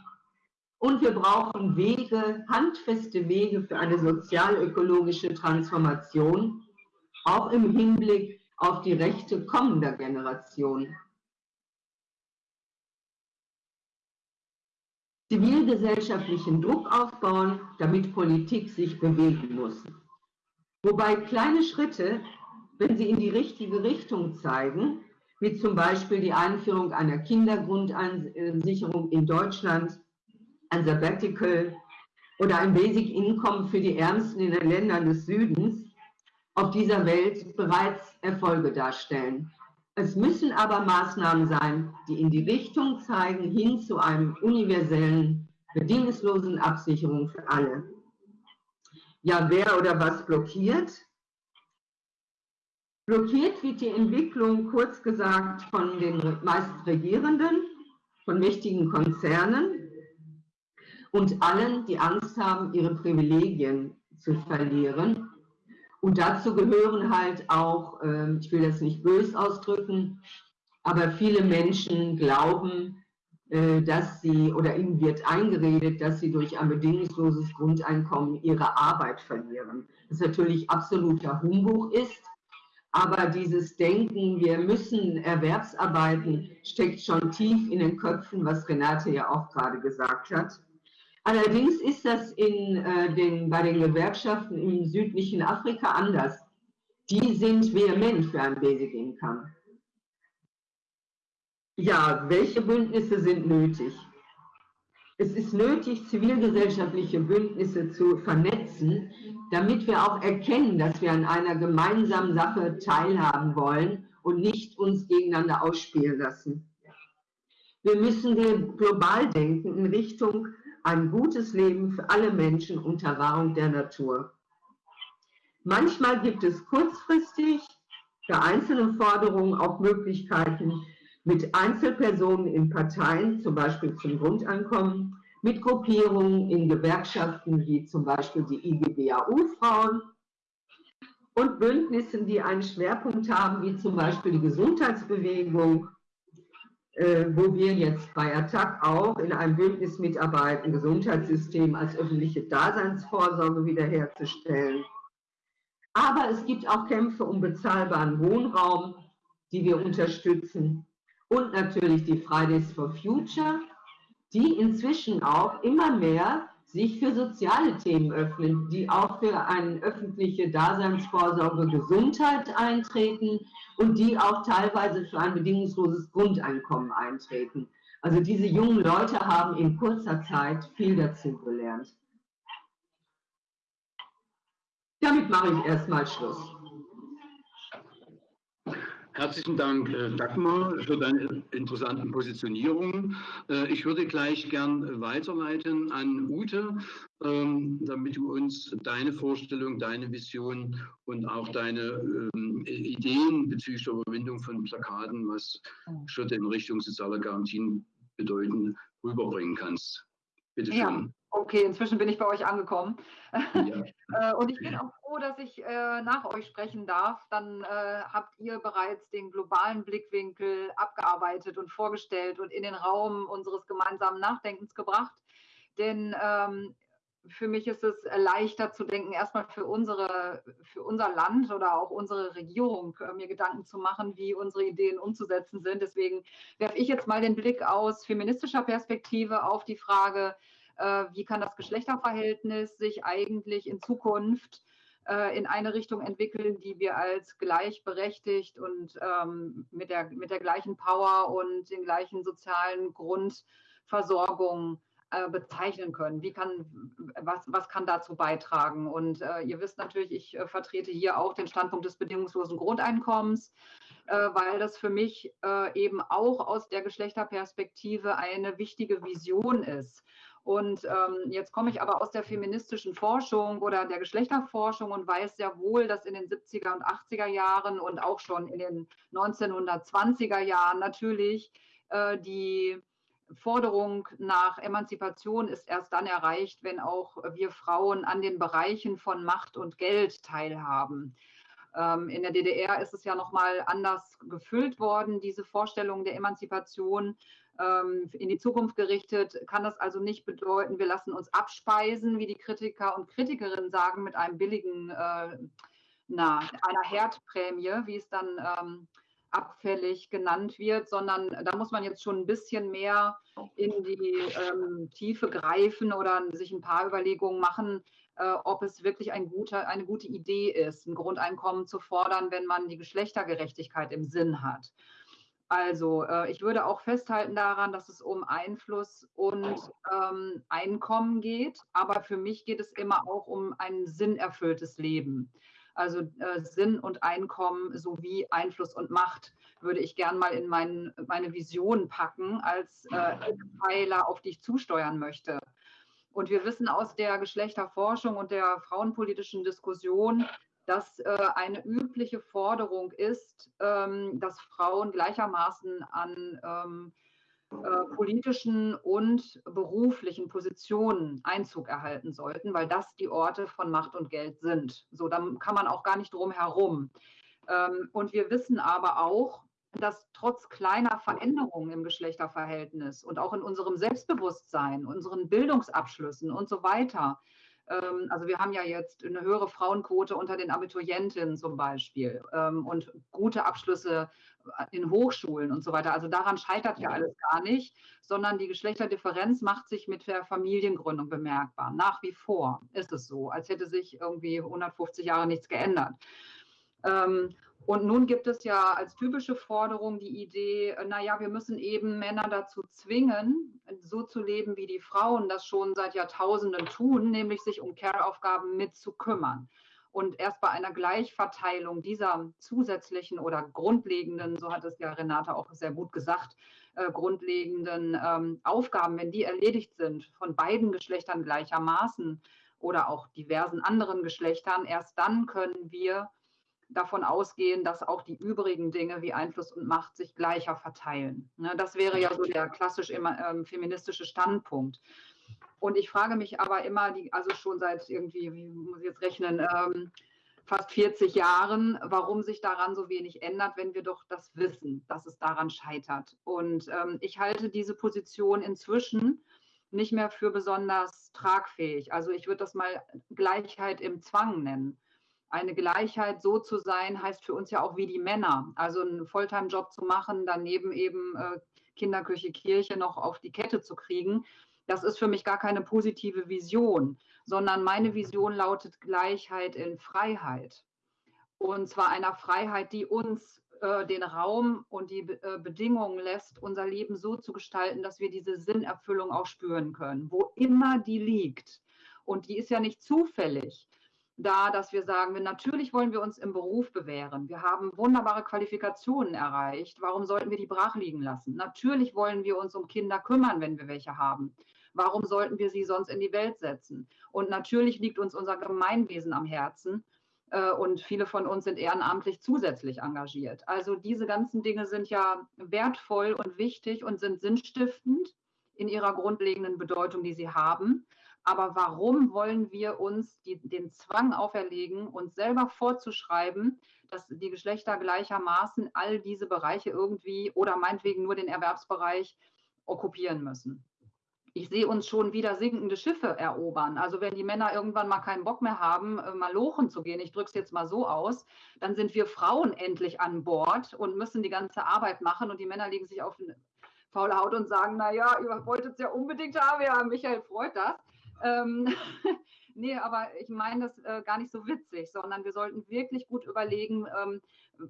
und wir brauchen Wege, handfeste Wege für eine sozial-ökologische Transformation, auch im Hinblick auf die Rechte kommender Generationen. Zivilgesellschaftlichen Druck aufbauen, damit Politik sich bewegen muss. Wobei kleine Schritte, wenn sie in die richtige Richtung zeigen, wie zum Beispiel die Einführung einer Kindergrundsicherung in Deutschland, ein Sabbatical oder ein Basic Income für die Ärmsten in den Ländern des Südens auf dieser Welt bereits Erfolge darstellen. Es müssen aber Maßnahmen sein, die in die Richtung zeigen, hin zu einem universellen, bedingungslosen Absicherung für alle. Ja, wer oder was blockiert? Blockiert wird die Entwicklung, kurz gesagt, von den meist Regierenden, von mächtigen Konzernen, und allen, die Angst haben, ihre Privilegien zu verlieren. Und dazu gehören halt auch, ähm, ich will das nicht bös ausdrücken, aber viele Menschen glauben, äh, dass sie oder ihnen wird eingeredet, dass sie durch ein bedingungsloses Grundeinkommen ihre Arbeit verlieren. Das natürlich absoluter Humbug ist, aber dieses Denken, wir müssen Erwerbsarbeiten, steckt schon tief in den Köpfen, was Renate ja auch gerade gesagt hat. Allerdings ist das in, äh, den, bei den Gewerkschaften im südlichen Afrika anders. Die sind vehement für ein Basic Income. Ja, welche Bündnisse sind nötig? Es ist nötig, zivilgesellschaftliche Bündnisse zu vernetzen, damit wir auch erkennen, dass wir an einer gemeinsamen Sache teilhaben wollen und nicht uns gegeneinander ausspielen lassen. Wir müssen global denken in Richtung ein gutes Leben für alle Menschen unter Wahrung der Natur. Manchmal gibt es kurzfristig für einzelne Forderungen auch Möglichkeiten mit Einzelpersonen in Parteien, zum Beispiel zum Grundeinkommen, mit Gruppierungen in Gewerkschaften wie zum Beispiel die IGBAU-Frauen und Bündnissen, die einen Schwerpunkt haben, wie zum Beispiel die Gesundheitsbewegung wo wir jetzt bei Attac auch in einem Bündnis mitarbeiten, Gesundheitssystem als öffentliche Daseinsvorsorge wiederherzustellen. Aber es gibt auch Kämpfe um bezahlbaren Wohnraum, die wir unterstützen. Und natürlich die Fridays for Future, die inzwischen auch immer mehr sich für soziale Themen öffnen, die auch für eine öffentliche Daseinsvorsorge Gesundheit eintreten und die auch teilweise für ein bedingungsloses Grundeinkommen eintreten. Also diese jungen Leute haben in kurzer Zeit viel dazu gelernt. Damit mache ich erstmal Schluss. Herzlichen Dank, äh, Dagmar, für deine interessanten Positionierungen. Äh, ich würde gleich gern weiterleiten an Ute, ähm, damit du uns deine Vorstellung, deine Vision und auch deine ähm, Ideen bezüglich der Überwindung von Plakaten, was Schritte in Richtung sozialer Garantien bedeuten, rüberbringen kannst. Bitte schön. Ja. Okay, inzwischen bin ich bei euch angekommen. Ja. Äh, und ich bin auch froh, dass ich äh, nach euch sprechen darf. Dann äh, habt ihr bereits den globalen Blickwinkel abgearbeitet und vorgestellt und in den Raum unseres gemeinsamen Nachdenkens gebracht. Denn ähm, für mich ist es leichter zu denken, erstmal für, unsere, für unser Land oder auch unsere Regierung äh, mir Gedanken zu machen, wie unsere Ideen umzusetzen sind. Deswegen werfe ich jetzt mal den Blick aus feministischer Perspektive auf die Frage, wie kann das Geschlechterverhältnis sich eigentlich in Zukunft äh, in eine Richtung entwickeln, die wir als gleichberechtigt und ähm, mit, der, mit der gleichen Power und den gleichen sozialen Grundversorgung äh, bezeichnen können. Wie kann, was, was kann dazu beitragen? Und äh, ihr wisst natürlich, ich äh, vertrete hier auch den Standpunkt des bedingungslosen Grundeinkommens, äh, weil das für mich eben auch aus der Geschlechterperspektive eine wichtige Vision ist. Und ähm, jetzt komme ich aber aus der feministischen Forschung oder der Geschlechterforschung und weiß sehr wohl, dass in den 70er und 80er Jahren und auch schon in den 1920er Jahren natürlich äh, die Forderung nach Emanzipation ist erst dann erreicht, wenn auch wir Frauen an den Bereichen von Macht und Geld teilhaben. Ähm, in der DDR ist es ja nochmal anders gefüllt worden, diese Vorstellung der Emanzipation. Ähm, in die Zukunft gerichtet, kann das also nicht bedeuten, wir lassen uns abspeisen, wie die Kritiker und Kritikerinnen sagen, mit einem billigen, äh, na, einer Herdprämie, wie es dann ähm, abfällig genannt wird, sondern da muss man jetzt schon ein bisschen mehr in die ähm, Tiefe greifen oder sich ein paar Überlegungen machen, äh, ob es wirklich ein guter, eine gute Idee ist, ein Grundeinkommen zu fordern, wenn man die Geschlechtergerechtigkeit im Sinn hat. Also äh, ich würde auch festhalten daran, dass es um Einfluss und ähm, Einkommen geht, aber für mich geht es immer auch um ein sinnerfülltes Leben. Also äh, Sinn und Einkommen sowie Einfluss und Macht würde ich gern mal in mein, meine Vision packen als äh, Pfeiler, auf die ich zusteuern möchte. Und wir wissen aus der Geschlechterforschung und der frauenpolitischen Diskussion, dass äh, eine übliche Forderung ist, ähm, dass Frauen gleichermaßen an ähm, äh, politischen und beruflichen Positionen Einzug erhalten sollten, weil das die Orte von Macht und Geld sind. So, da kann man auch gar nicht drum herum. Ähm, und wir wissen aber auch, dass trotz kleiner Veränderungen im Geschlechterverhältnis und auch in unserem Selbstbewusstsein, unseren Bildungsabschlüssen und so weiter, also wir haben ja jetzt eine höhere Frauenquote unter den Abiturientinnen zum Beispiel ähm, und gute Abschlüsse in Hochschulen und so weiter. Also daran scheitert ja alles gar nicht, sondern die Geschlechterdifferenz macht sich mit der Familiengründung bemerkbar. Nach wie vor ist es so, als hätte sich irgendwie 150 Jahre nichts geändert. Und nun gibt es ja als typische Forderung die Idee, äh, naja, wir müssen eben Männer dazu zwingen, so zu leben, wie die Frauen das schon seit Jahrtausenden tun, nämlich sich um Care-Aufgaben mitzukümmern. Und erst bei einer Gleichverteilung dieser zusätzlichen oder grundlegenden, so hat es ja Renate auch sehr gut gesagt, äh, grundlegenden ähm, Aufgaben, wenn die erledigt sind von beiden Geschlechtern gleichermaßen oder auch diversen anderen Geschlechtern, erst dann können wir davon ausgehen, dass auch die übrigen Dinge wie Einfluss und Macht sich gleicher verteilen. Ne, das wäre ja so der klassisch immer, ähm, feministische Standpunkt. Und ich frage mich aber immer, also schon seit irgendwie, wie muss ich jetzt rechnen, ähm, fast 40 Jahren, warum sich daran so wenig ändert, wenn wir doch das wissen, dass es daran scheitert. Und ähm, ich halte diese Position inzwischen nicht mehr für besonders tragfähig. Also ich würde das mal Gleichheit im Zwang nennen eine Gleichheit so zu sein, heißt für uns ja auch wie die Männer. Also einen Volltime-Job zu machen, daneben eben äh, Kinderküche, Kirche noch auf die Kette zu kriegen. Das ist für mich gar keine positive Vision, sondern meine Vision lautet Gleichheit in Freiheit. Und zwar einer Freiheit, die uns äh, den Raum und die äh, Bedingungen lässt, unser Leben so zu gestalten, dass wir diese Sinnerfüllung auch spüren können, wo immer die liegt. Und die ist ja nicht zufällig da, dass wir sagen, natürlich wollen wir uns im Beruf bewähren. Wir haben wunderbare Qualifikationen erreicht. Warum sollten wir die brach liegen lassen? Natürlich wollen wir uns um Kinder kümmern, wenn wir welche haben. Warum sollten wir sie sonst in die Welt setzen? Und natürlich liegt uns unser Gemeinwesen am Herzen. Äh, und viele von uns sind ehrenamtlich zusätzlich engagiert. Also diese ganzen Dinge sind ja wertvoll und wichtig und sind sinnstiftend in ihrer grundlegenden Bedeutung, die sie haben. Aber warum wollen wir uns die, den Zwang auferlegen, uns selber vorzuschreiben, dass die Geschlechter gleichermaßen all diese Bereiche irgendwie oder meinetwegen nur den Erwerbsbereich okkupieren müssen? Ich sehe uns schon wieder sinkende Schiffe erobern. Also wenn die Männer irgendwann mal keinen Bock mehr haben, äh, mal lochen zu gehen, ich drücke es jetzt mal so aus, dann sind wir Frauen endlich an Bord und müssen die ganze Arbeit machen und die Männer legen sich auf faule Haut und sagen, naja, ihr wolltet es ja unbedingt haben, ja, Michael freut das. Ähm, nee, aber ich meine das äh, gar nicht so witzig, sondern wir sollten wirklich gut überlegen, ähm,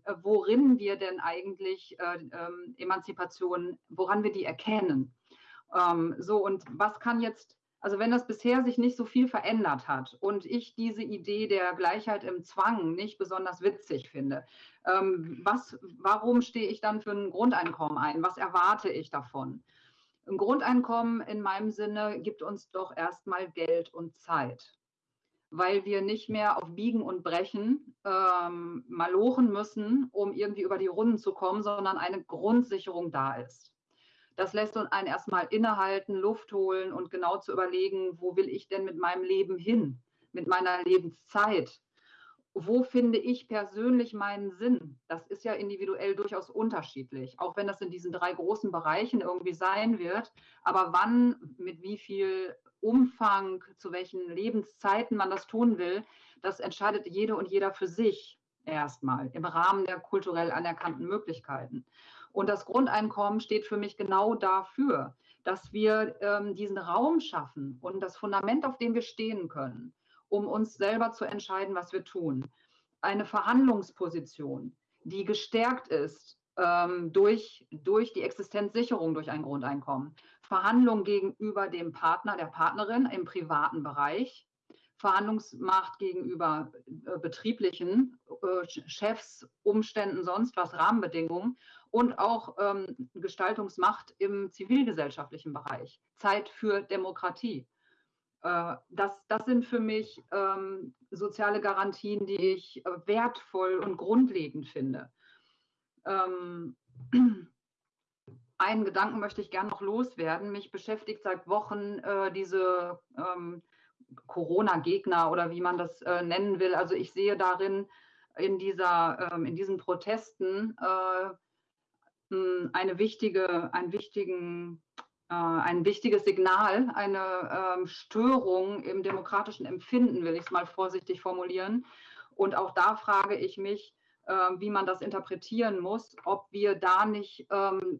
äh, worin wir denn eigentlich äh, ähm, Emanzipation, woran wir die erkennen. Ähm, so, und was kann jetzt, also wenn das bisher sich nicht so viel verändert hat und ich diese Idee der Gleichheit im Zwang nicht besonders witzig finde, ähm, was, warum stehe ich dann für ein Grundeinkommen ein? Was erwarte ich davon? Ein Grundeinkommen in meinem Sinne gibt uns doch erstmal Geld und Zeit, weil wir nicht mehr auf Biegen und Brechen ähm, malochen müssen, um irgendwie über die Runden zu kommen, sondern eine Grundsicherung da ist. Das lässt uns einen erstmal innehalten, Luft holen und genau zu überlegen, wo will ich denn mit meinem Leben hin, mit meiner Lebenszeit, wo finde ich persönlich meinen Sinn? Das ist ja individuell durchaus unterschiedlich, auch wenn das in diesen drei großen Bereichen irgendwie sein wird. Aber wann, mit wie viel Umfang, zu welchen Lebenszeiten man das tun will, das entscheidet jede und jeder für sich erstmal im Rahmen der kulturell anerkannten Möglichkeiten. Und das Grundeinkommen steht für mich genau dafür, dass wir ähm, diesen Raum schaffen und das Fundament, auf dem wir stehen können um uns selber zu entscheiden, was wir tun. Eine Verhandlungsposition, die gestärkt ist ähm, durch, durch die Existenzsicherung durch ein Grundeinkommen. Verhandlungen gegenüber dem Partner, der Partnerin im privaten Bereich. Verhandlungsmacht gegenüber äh, betrieblichen äh, Chefs, Umständen, sonst was, Rahmenbedingungen und auch ähm, Gestaltungsmacht im zivilgesellschaftlichen Bereich. Zeit für Demokratie. Äh, das, das sind für mich ähm, soziale Garantien, die ich äh, wertvoll und grundlegend finde. Ähm, einen Gedanken möchte ich gerne noch loswerden. Mich beschäftigt seit Wochen äh, diese ähm, Corona-Gegner oder wie man das äh, nennen will. Also ich sehe darin in, dieser, ähm, in diesen Protesten äh, eine wichtige, einen wichtigen ein wichtiges Signal, eine ähm, Störung im demokratischen Empfinden, will ich es mal vorsichtig formulieren. Und auch da frage ich mich, äh, wie man das interpretieren muss, ob wir da nicht ähm,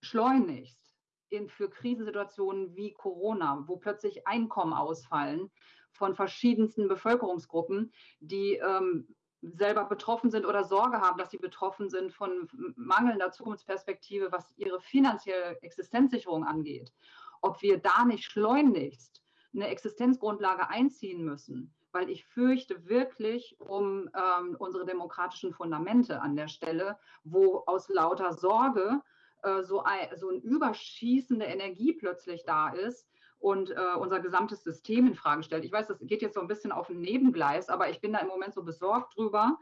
schleunigst in, für Krisensituationen wie Corona, wo plötzlich Einkommen ausfallen von verschiedensten Bevölkerungsgruppen, die ähm, selber betroffen sind oder Sorge haben, dass sie betroffen sind von mangelnder Zukunftsperspektive, was ihre finanzielle Existenzsicherung angeht, ob wir da nicht schleunigst eine Existenzgrundlage einziehen müssen, weil ich fürchte wirklich um ähm, unsere demokratischen Fundamente an der Stelle, wo aus lauter Sorge äh, so, ein, so eine überschießende Energie plötzlich da ist, und äh, unser gesamtes System in Frage stellt. Ich weiß, das geht jetzt so ein bisschen auf ein Nebengleis, aber ich bin da im Moment so besorgt drüber,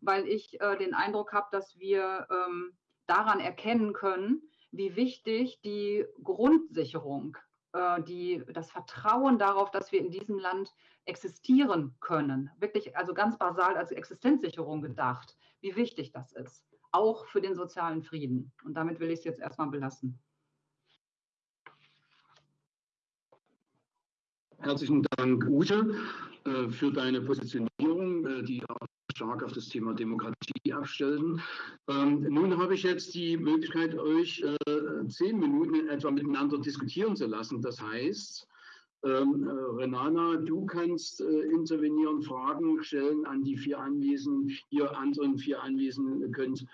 weil ich äh, den Eindruck habe, dass wir ähm, daran erkennen können, wie wichtig die Grundsicherung, äh, die, das Vertrauen darauf, dass wir in diesem Land existieren können, wirklich also ganz basal als Existenzsicherung gedacht, wie wichtig das ist, auch für den sozialen Frieden. Und damit will ich es jetzt erstmal belassen. Herzlichen Dank, Ute, äh, für deine Positionierung, äh, die auch stark auf das Thema Demokratie abstellten. Ähm, nun habe ich jetzt die Möglichkeit, euch äh, zehn Minuten etwa miteinander diskutieren zu lassen. Das heißt, ähm, äh, Renana, du kannst äh, intervenieren, Fragen stellen an die vier Anwesenden. Ihr anderen vier Anwesenden könnt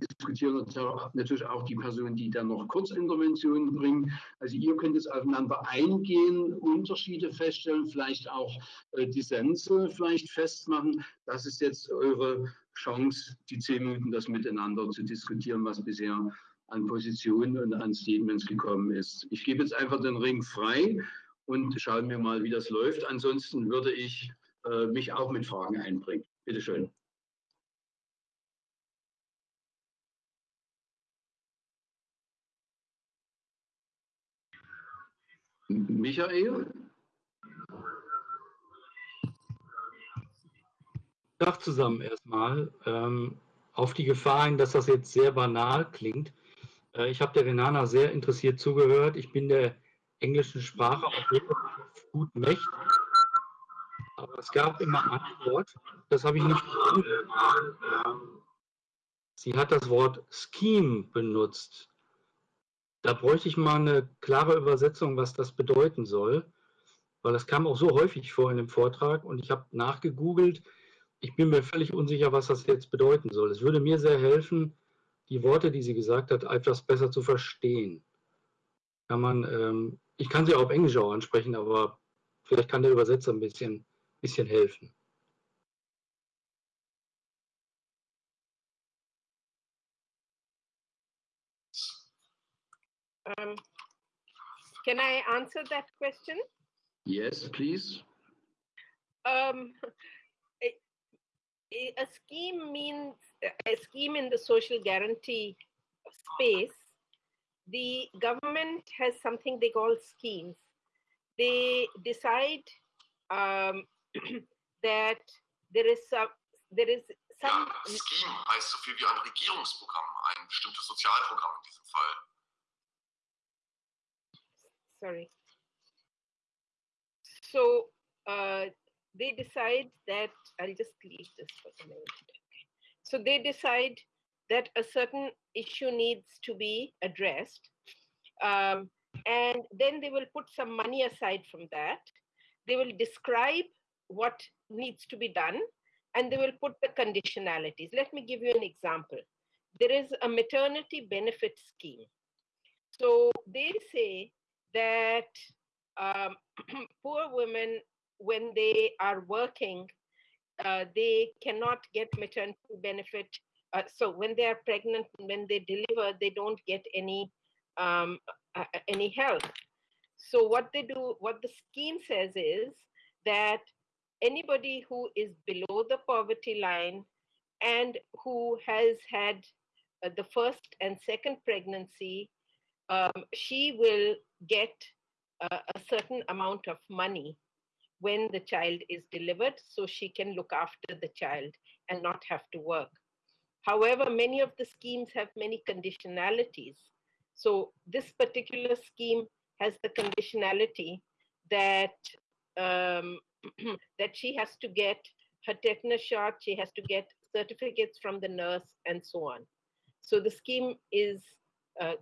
diskutieren natürlich auch die Personen, die dann noch Kurzinterventionen bringen. Also ihr könnt es aufeinander eingehen, Unterschiede feststellen, vielleicht auch äh, Dissense vielleicht festmachen. Das ist jetzt eure Chance, die zehn Minuten das miteinander zu diskutieren, was bisher an Positionen und an Statements gekommen ist. Ich gebe jetzt einfach den Ring frei und schauen wir mal, wie das läuft. Ansonsten würde ich äh, mich auch mit Fragen einbringen. Bitte schön. Michael? Tag zusammen erstmal. Ähm, auf die Gefahr hin, dass das jetzt sehr banal klingt. Äh, ich habe der Renana sehr interessiert zugehört. Ich bin der englischen Sprache auch gut mächtig. Aber es gab immer ein Wort, das habe ich nicht verstanden. Sie hat das Wort Scheme benutzt. Da bräuchte ich mal eine klare Übersetzung, was das bedeuten soll, weil das kam auch so häufig vor in dem Vortrag und ich habe nachgegoogelt. Ich bin mir völlig unsicher, was das jetzt bedeuten soll. Es würde mir sehr helfen, die Worte, die sie gesagt hat, etwas besser zu verstehen. Kann man, ähm, ich kann sie auch auf Englisch auch ansprechen, aber vielleicht kann der Übersetzer ein bisschen, bisschen helfen. Um, can I answer that question? Yes, please. Um, a, a scheme means a scheme in the social guarantee space. The government has something they call schemes. They decide um, that there is some, there is some. Ja, Scheme heißt so viel wie ein Regierungsprogramm, ein bestimmtes Sozialprogramm in diesem Fall. Sorry. So uh, they decide that, I'll just leave this for a minute. So they decide that a certain issue needs to be addressed. Um, and then they will put some money aside from that. They will describe what needs to be done and they will put the conditionalities. Let me give you an example. There is a maternity benefit scheme. So they say that um, poor women, when they are working, uh, they cannot get maternity benefit. Uh, so when they are pregnant, when they deliver, they don't get any um, uh, any help. So what they do, what the scheme says is that anybody who is below the poverty line and who has had uh, the first and second pregnancy, um, she will get a, a certain amount of money when the child is delivered so she can look after the child and not have to work. However, many of the schemes have many conditionalities. So this particular scheme has the conditionality that um, that she has to get her tetanus shot, she has to get certificates from the nurse, and so on. So the scheme is uh,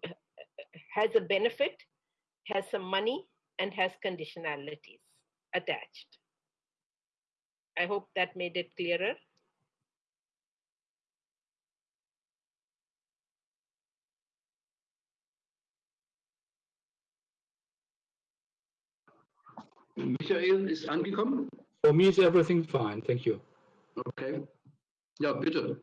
has a benefit has some money and has conditionalities attached. I hope that made it clearer. Michael ist angekommen? For me is everything fine, thank you. Okay. Ja, bitte.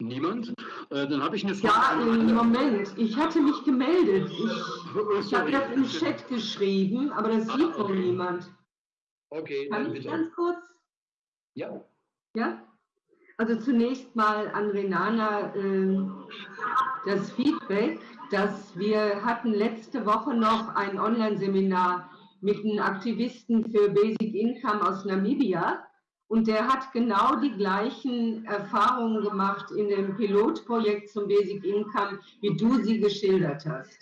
Niemand? Äh, dann habe ich eine Frage. Ja, im Moment. Ich hatte mich gemeldet. Ich, ich habe das im Chat geschrieben, aber das sieht Ah, noch okay. niemand. Okay, Kann dann ich bitte. ganz kurz? Ja. Ja? Also zunächst mal an Renana äh, das Feedback, dass wir hatten letzte Woche noch ein Online-Seminar mit einem Aktivisten für Basic Income aus Namibia und der hat genau die gleichen Erfahrungen gemacht in dem Pilotprojekt zum Basic Income, wie du sie geschildert hast.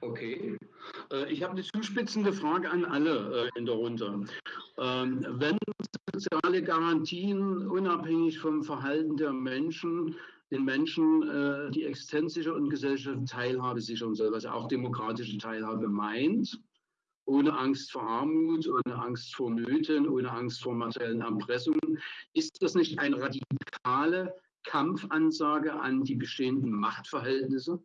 Okay. Äh, ich habe eine zuspitzende Frage an alle äh, in der Runde. Ähm, wenn soziale Garantien unabhängig vom Verhalten der Menschen den Menschen äh, die Existenz sichern und gesellschaftliche Teilhabe sichern soll, was auch demokratische Teilhabe meint, ohne Angst vor Armut, ohne Angst vor Nöten, ohne Angst vor materiellen Erpressungen, ist das nicht eine radikale Kampfansage an die bestehenden Machtverhältnisse?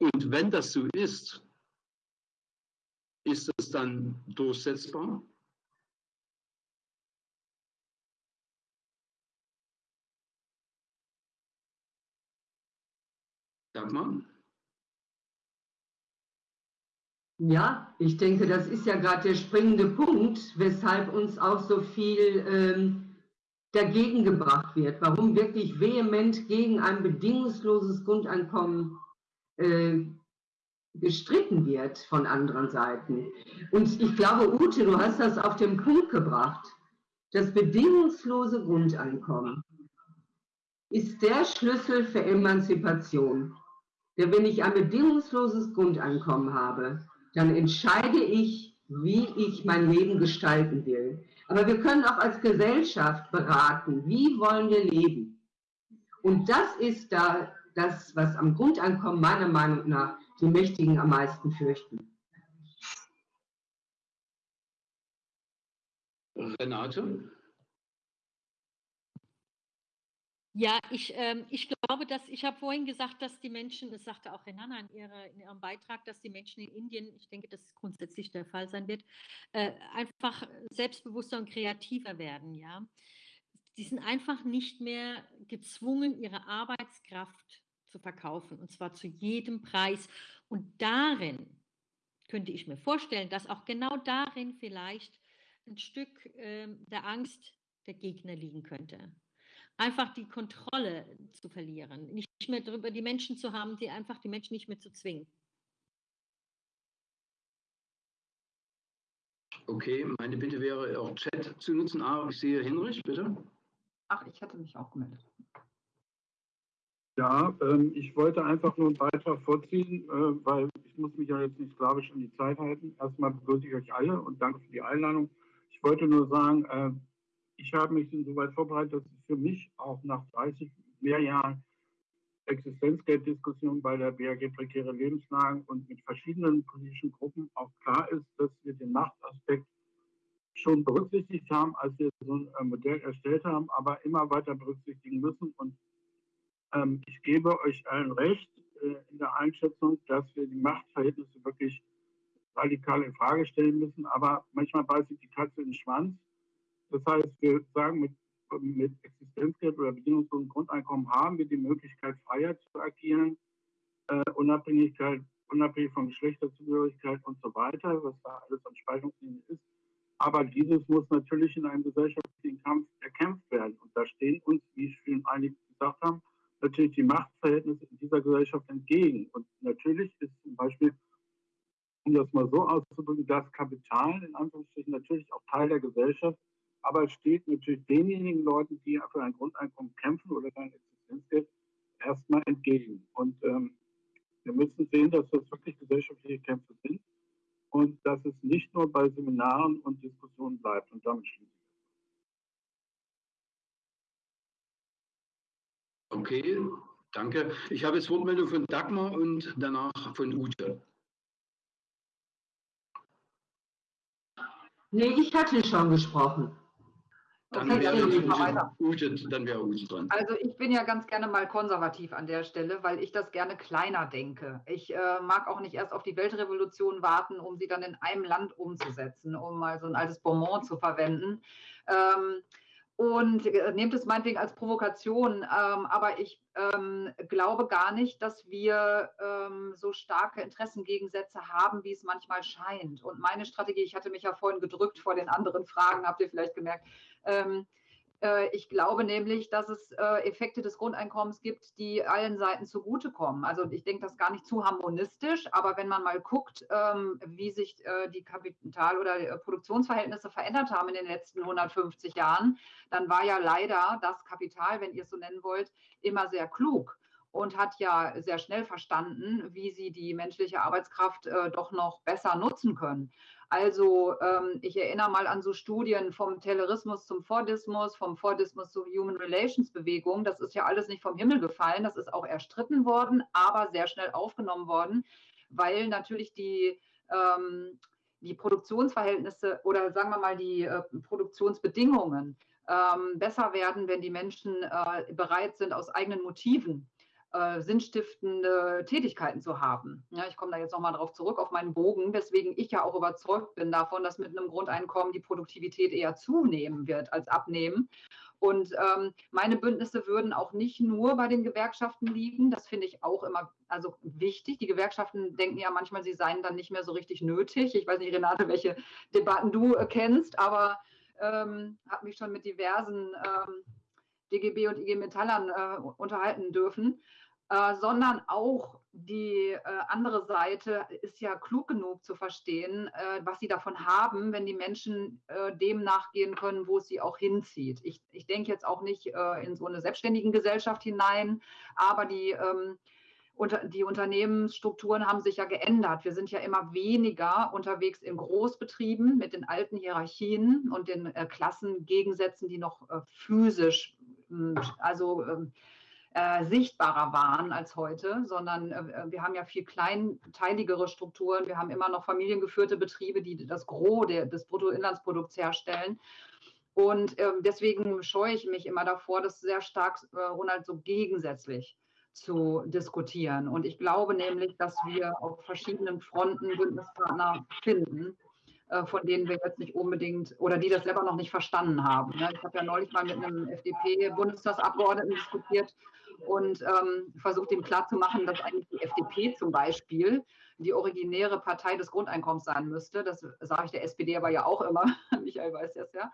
Und wenn das so ist, ist es dann durchsetzbar? Dagmar? Ja, ich denke, das ist ja gerade der springende Punkt, weshalb uns auch so viel ähm, dagegen gebracht wird. Warum wirklich vehement gegen ein bedingungsloses Grundeinkommen äh, gestritten wird von anderen Seiten. Und ich glaube, Ute, du hast das auf den Punkt gebracht. Das bedingungslose Grundeinkommen ist der Schlüssel für Emanzipation. Denn wenn ich ein bedingungsloses Grundeinkommen habe, dann entscheide ich, wie ich mein Leben gestalten will. Aber wir können auch als Gesellschaft beraten, wie wollen wir leben. Und das ist da das, was am Grundeinkommen meiner Meinung nach die Mächtigen am meisten fürchten. Renate? Ja, ich, ähm, ich glaube, dass ich habe vorhin gesagt, dass die Menschen, das sagte auch Renana in, ihre, in, ihrem Beitrag, dass die Menschen in Indien, ich denke, dass es grundsätzlich der Fall sein wird, äh, einfach selbstbewusster und kreativer werden. Ja, die sind einfach nicht mehr gezwungen, ihre Arbeitskraft zu verkaufen und zwar zu jedem Preis. Und darin könnte ich mir vorstellen, dass auch genau darin vielleicht ein Stück äh, der Angst der Gegner liegen könnte einfach die Kontrolle zu verlieren, nicht mehr darüber die Menschen zu haben, die einfach die Menschen nicht mehr zu zwingen. Okay, meine Bitte wäre auch Chat zu nutzen. Ah, ich sehe Hinrich, bitte. Ach, ich hatte mich auch gemeldet. Ja, ähm, ich wollte einfach nur einen Beitrag vorziehen, äh, weil ich muss mich ja jetzt nicht sklavisch an die Zeit halten. Erstmal begrüße ich euch alle und danke für die Einladung. Ich wollte nur sagen, äh, ich habe mich insoweit vorbereitet, dass es für mich auch nach 30 mehr Jahren Existenzgelddiskussion bei der BAG Prekäre Lebenslagen und mit verschiedenen politischen Gruppen auch klar ist, dass wir den Machtaspekt schon berücksichtigt haben, als wir so ein äh, Modell erstellt haben, aber immer weiter berücksichtigen müssen. Und ähm, ich gebe euch allen recht äh, in der Einschätzung, dass wir die Machtverhältnisse wirklich radikal in Frage stellen müssen. Aber manchmal beißt sich die Katze in den Schwanz. Das heißt, wir sagen, mit, mit Existenzgeld oder bedingungslosem Grundeinkommen haben wir die Möglichkeit, freier zu agieren, äh, Unabhängigkeit, unabhängig von Geschlechterzugehörigkeit und so weiter, was da alles an Spaltungslinien ist. Aber dieses muss natürlich in einem gesellschaftlichen Kampf erkämpft werden. Und da stehen uns, wie schon einige gesagt haben, natürlich die Machtverhältnisse in dieser Gesellschaft entgegen. Und natürlich ist zum Beispiel, um das mal so auszudrücken, das Kapital in Anführungsstrichen natürlich auch Teil der Gesellschaft aber es steht natürlich denjenigen Leuten, die für ein Grundeinkommen kämpfen oder ein Existenzgeld, erstmal entgegen. Und ähm, wir müssen sehen, dass das wirklich gesellschaftliche Kämpfe sind und dass es nicht nur bei Seminaren und Diskussionen bleibt. Und damit schließe ich. Okay, danke. Ich habe jetzt Wortmeldung von Dagmar und danach von Ute. Nee, ich hatte schon gesprochen. Dann wäre Ute, dann wäre Ute dran. Also ich bin ja ganz gerne mal konservativ an der Stelle, weil ich das gerne kleiner denke. Ich äh, mag auch nicht erst auf die Weltrevolution warten, um sie dann in einem Land umzusetzen, um mal so ein altes Bonbon zu verwenden. Ähm, und äh, nehmt es meinetwegen als Provokation. Ähm, aber ich ähm, glaube gar nicht, dass wir ähm, so starke Interessengegensätze haben, wie es manchmal scheint. Und meine Strategie, ich hatte mich ja vorhin gedrückt vor den anderen Fragen, habt ihr vielleicht gemerkt. Äh, ich glaube nämlich, dass es äh, Effekte des Grundeinkommens gibt, die allen Seiten zugutekommen. Also ich denke das gar nicht zu harmonistisch, aber wenn man mal guckt, ähm, wie sich äh, die Kapital- oder Produktionsverhältnisse verändert haben in den letzten 150 Jahren, dann war ja leider das Kapital, wenn ihr es so nennen wollt, immer sehr klug. und hat ja sehr schnell verstanden, wie sie die menschliche Arbeitskraft äh, doch noch besser nutzen können. Also ähm, ich erinnere mal an so Studien vom Taylorismus zum Fordismus, vom Fordismus zur Human Relations Bewegung. Das ist ja alles nicht vom Himmel gefallen, das ist auch erstritten worden, aber sehr schnell aufgenommen worden, weil natürlich die ähm, die Produktionsverhältnisse oder sagen wir mal die äh, Produktionsbedingungen ähm, besser werden, wenn die Menschen äh, bereit sind, aus eigenen Motiven äh, sinnstiftende Tätigkeiten zu haben. Ja, ich komme da jetzt nochmal drauf zurück auf meinen Bogen, weswegen ich ja auch überzeugt bin davon, dass mit einem Grundeinkommen die Produktivität eher zunehmen wird als abnehmen. Und ähm, meine Bündnisse würden auch nicht nur bei den Gewerkschaften liegen. Das finde ich auch immer also wichtig. Die Gewerkschaften denken ja manchmal, sie seien dann nicht mehr so richtig nötig. Ich weiß nicht, Renate, welche Debatten du äh, kennst, aber ähm, habe mich schon mit diversen ähm, DGB und IG Metallern äh, unterhalten dürfen. Äh, sondern auch die äh, andere Seite ist ja klug genug zu verstehen, äh, was sie davon haben, wenn die Menschen äh, dem nachgehen können, wo es sie auch hinzieht. Ich, ich denke jetzt auch nicht äh, in so eine selbstständigen Gesellschaft hinein, aber die, ähm, unter, die Unternehmensstrukturen haben sich ja geändert. Wir sind ja immer weniger unterwegs in Großbetrieben mit den alten Hierarchien und den äh, Klassengegensätzen, die noch physisch, also ähm, äh, sichtbarer waren als heute, sondern äh, wir haben ja viel kleinteiligere Strukturen. Wir haben immer noch familiengeführte Betriebe, die das Gros der, des Bruttoinlandsprodukts herstellen. Und äh, deswegen scheue ich mich immer davor, das sehr stark, äh, Ronald, so gegensätzlich zu diskutieren. Und ich glaube nämlich, dass wir auf verschiedenen Fronten Bündnispartner finden, von denen wir jetzt nicht unbedingt oder die das selber noch nicht verstanden haben. Ne? Ich habe ja neulich mal mit einem FDP-Bundestagsabgeordneten diskutiert und ähm, versucht ihm klarzumachen, dass eigentlich die FDP zum Beispiel die originäre Partei des Grundeinkommens sein müsste. Das sage ich der SPD aber ja auch immer. Michael weiß das ja.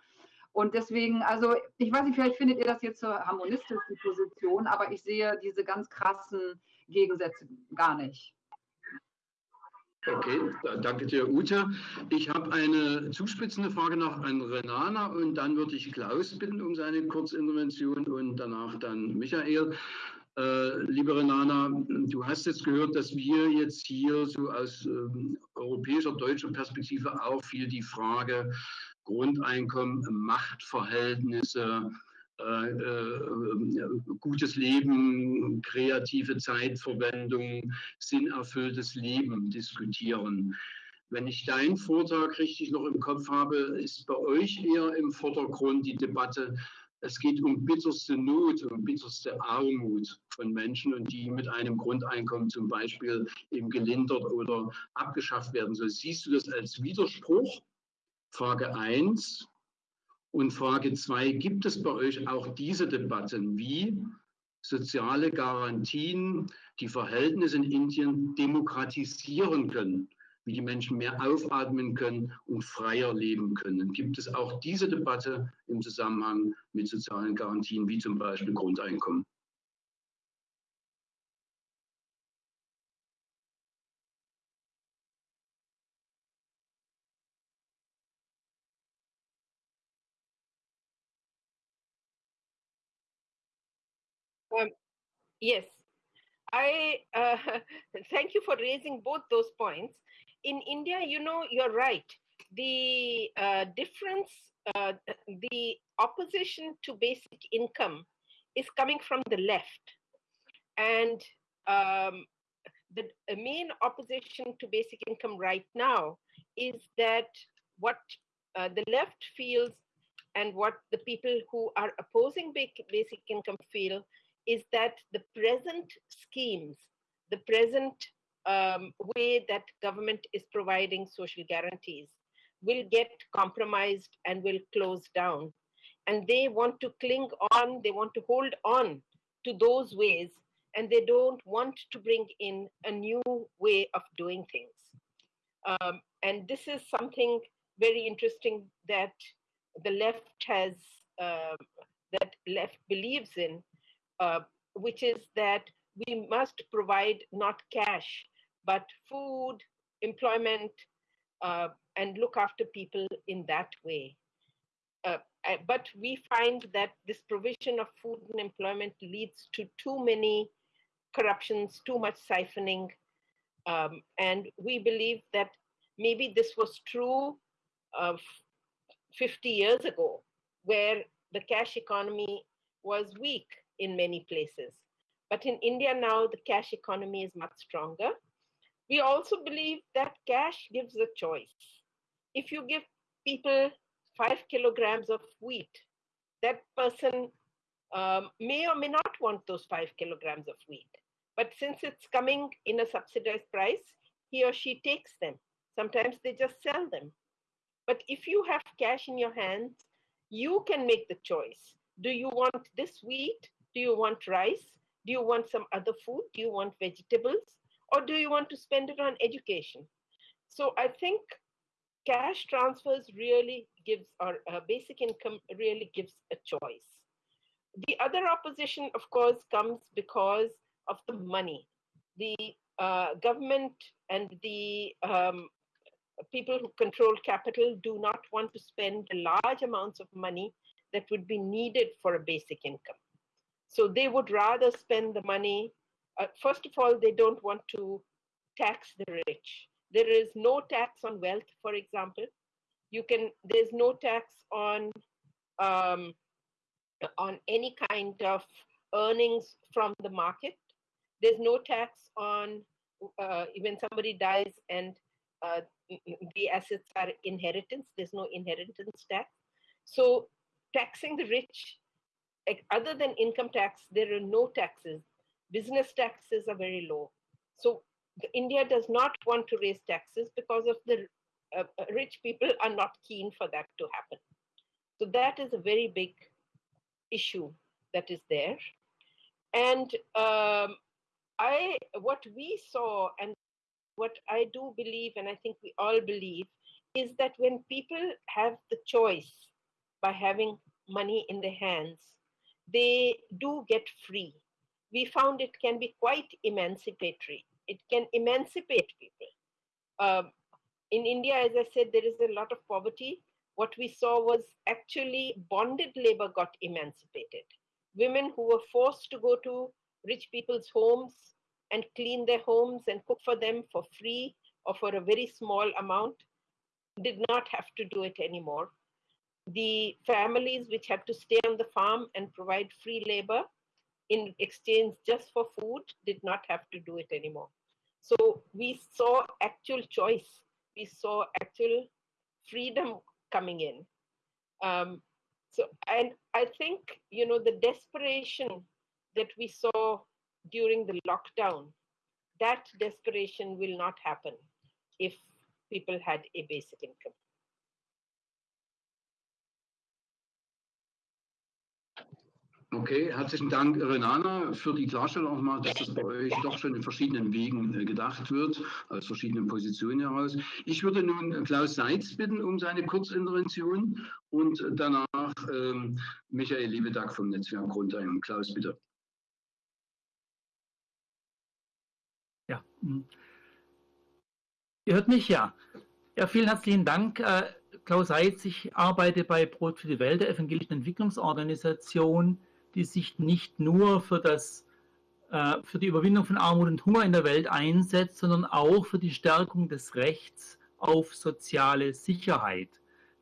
Und deswegen, also ich weiß nicht, vielleicht findet ihr das jetzt so harmonistisch, die Position, aber ich sehe diese ganz krassen Gegensätze gar nicht. Okay, danke dir, Ute. Ich habe eine zuspitzende Frage noch an Renana und dann würde ich Klaus bitten um seine Kurzintervention und danach dann Michael. Äh, liebe Renana, du hast jetzt gehört, dass wir jetzt hier so aus äh, europäischer, deutscher Perspektive auch viel die Frage Grundeinkommen, Machtverhältnisse, äh, äh, gutes Leben, kreative Zeitverwendung, sinnerfülltes Leben diskutieren. Wenn ich deinen Vortrag richtig noch im Kopf habe, ist bei euch eher im Vordergrund die Debatte, es geht um bitterste Not, um bitterste Armut von Menschen und die mit einem Grundeinkommen zum Beispiel eben gelindert oder abgeschafft werden soll. Siehst du das als Widerspruch? Frage 1. Und Frage zwei, gibt es bei euch auch diese Debatten, wie soziale Garantien die Verhältnisse in Indien demokratisieren können, wie die Menschen mehr aufatmen können und freier leben können? Gibt es auch diese Debatte im Zusammenhang mit sozialen Garantien, wie zum Beispiel Grundeinkommen? Yes, I uh, thank you for raising both those points. In India, you know, you're right. The uh, difference, uh, the opposition to basic income is coming from the left. And um, the main opposition to basic income right now is that what uh, the left feels and what the people who are opposing basic income feel is that the present schemes, the present um, way that government is providing social guarantees will get compromised and will close down. And they want to cling on, they want to hold on to those ways, and they don't want to bring in a new way of doing things. Um, and this is something very interesting that the left has, uh, that left believes in, uh, which is that we must provide not cash, but food, employment, uh, and look after people in that way. Uh, but we find that this provision of food and employment leads to too many corruptions, too much siphoning. Um, and we believe that maybe this was true of 50 years ago, where the cash economy was weak in many places. But in India now, the cash economy is much stronger. We also believe that cash gives a choice. If you give people five kilograms of wheat, that person um, may or may not want those five kilograms of wheat. But since it's coming in a subsidized price, he or she takes them. Sometimes they just sell them. But if you have cash in your hands, you can make the choice. Do you want this wheat? Do you want rice? Do you want some other food? Do you want vegetables? Or do you want to spend it on education? So I think cash transfers really gives, or uh, basic income really gives a choice. The other opposition, of course, comes because of the money. The uh, government and the um, people who control capital do not want to spend the large amounts of money that would be needed for a basic income. So they would rather spend the money. Uh, first of all, they don't want to tax the rich. There is no tax on wealth, for example. You can. There's no tax on um, on any kind of earnings from the market. There's no tax on uh, when somebody dies and uh, the assets are inheritance. There's no inheritance tax. So taxing the rich, other than income tax, there are no taxes. Business taxes are very low. So India does not want to raise taxes because of the uh, rich people are not keen for that to happen. So that is a very big issue that is there. And um, I, what we saw, and what I do believe, and I think we all believe, is that when people have the choice by having money in their hands, they do get free. We found it can be quite emancipatory. It can emancipate people. Um, in India, as I said, there is a lot of poverty. What we saw was actually bonded labor got emancipated. Women who were forced to go to rich people's homes and clean their homes and cook for them for free or for a very small amount did not have to do it anymore. The families which had to stay on the farm and provide free labor in exchange just for food did not have to do it anymore. So we saw actual choice. We saw actual freedom coming in. Um, so, and I think, you know, the desperation that we saw during the lockdown, that desperation will not happen if people had a basic income. Okay, herzlichen Dank, Renana, für die Klarstellung nochmal, dass das bei euch doch schon in verschiedenen Wegen äh, gedacht wird, aus verschiedenen Positionen heraus. Ich würde nun Klaus Seitz bitten um seine Kurzintervention und danach ähm, Michael Liebedack vom Netzwerk Grundheim. Klaus, bitte. Ja. Hm. Ihr hört mich, ja. Ja, vielen herzlichen Dank. Äh, Klaus Seitz, ich arbeite bei Brot für die Welt, der evangelischen Entwicklungsorganisation, die sich nicht nur für, das, äh, für die Überwindung von Armut und Hunger in der Welt einsetzt, sondern auch für die Stärkung des Rechts auf soziale Sicherheit,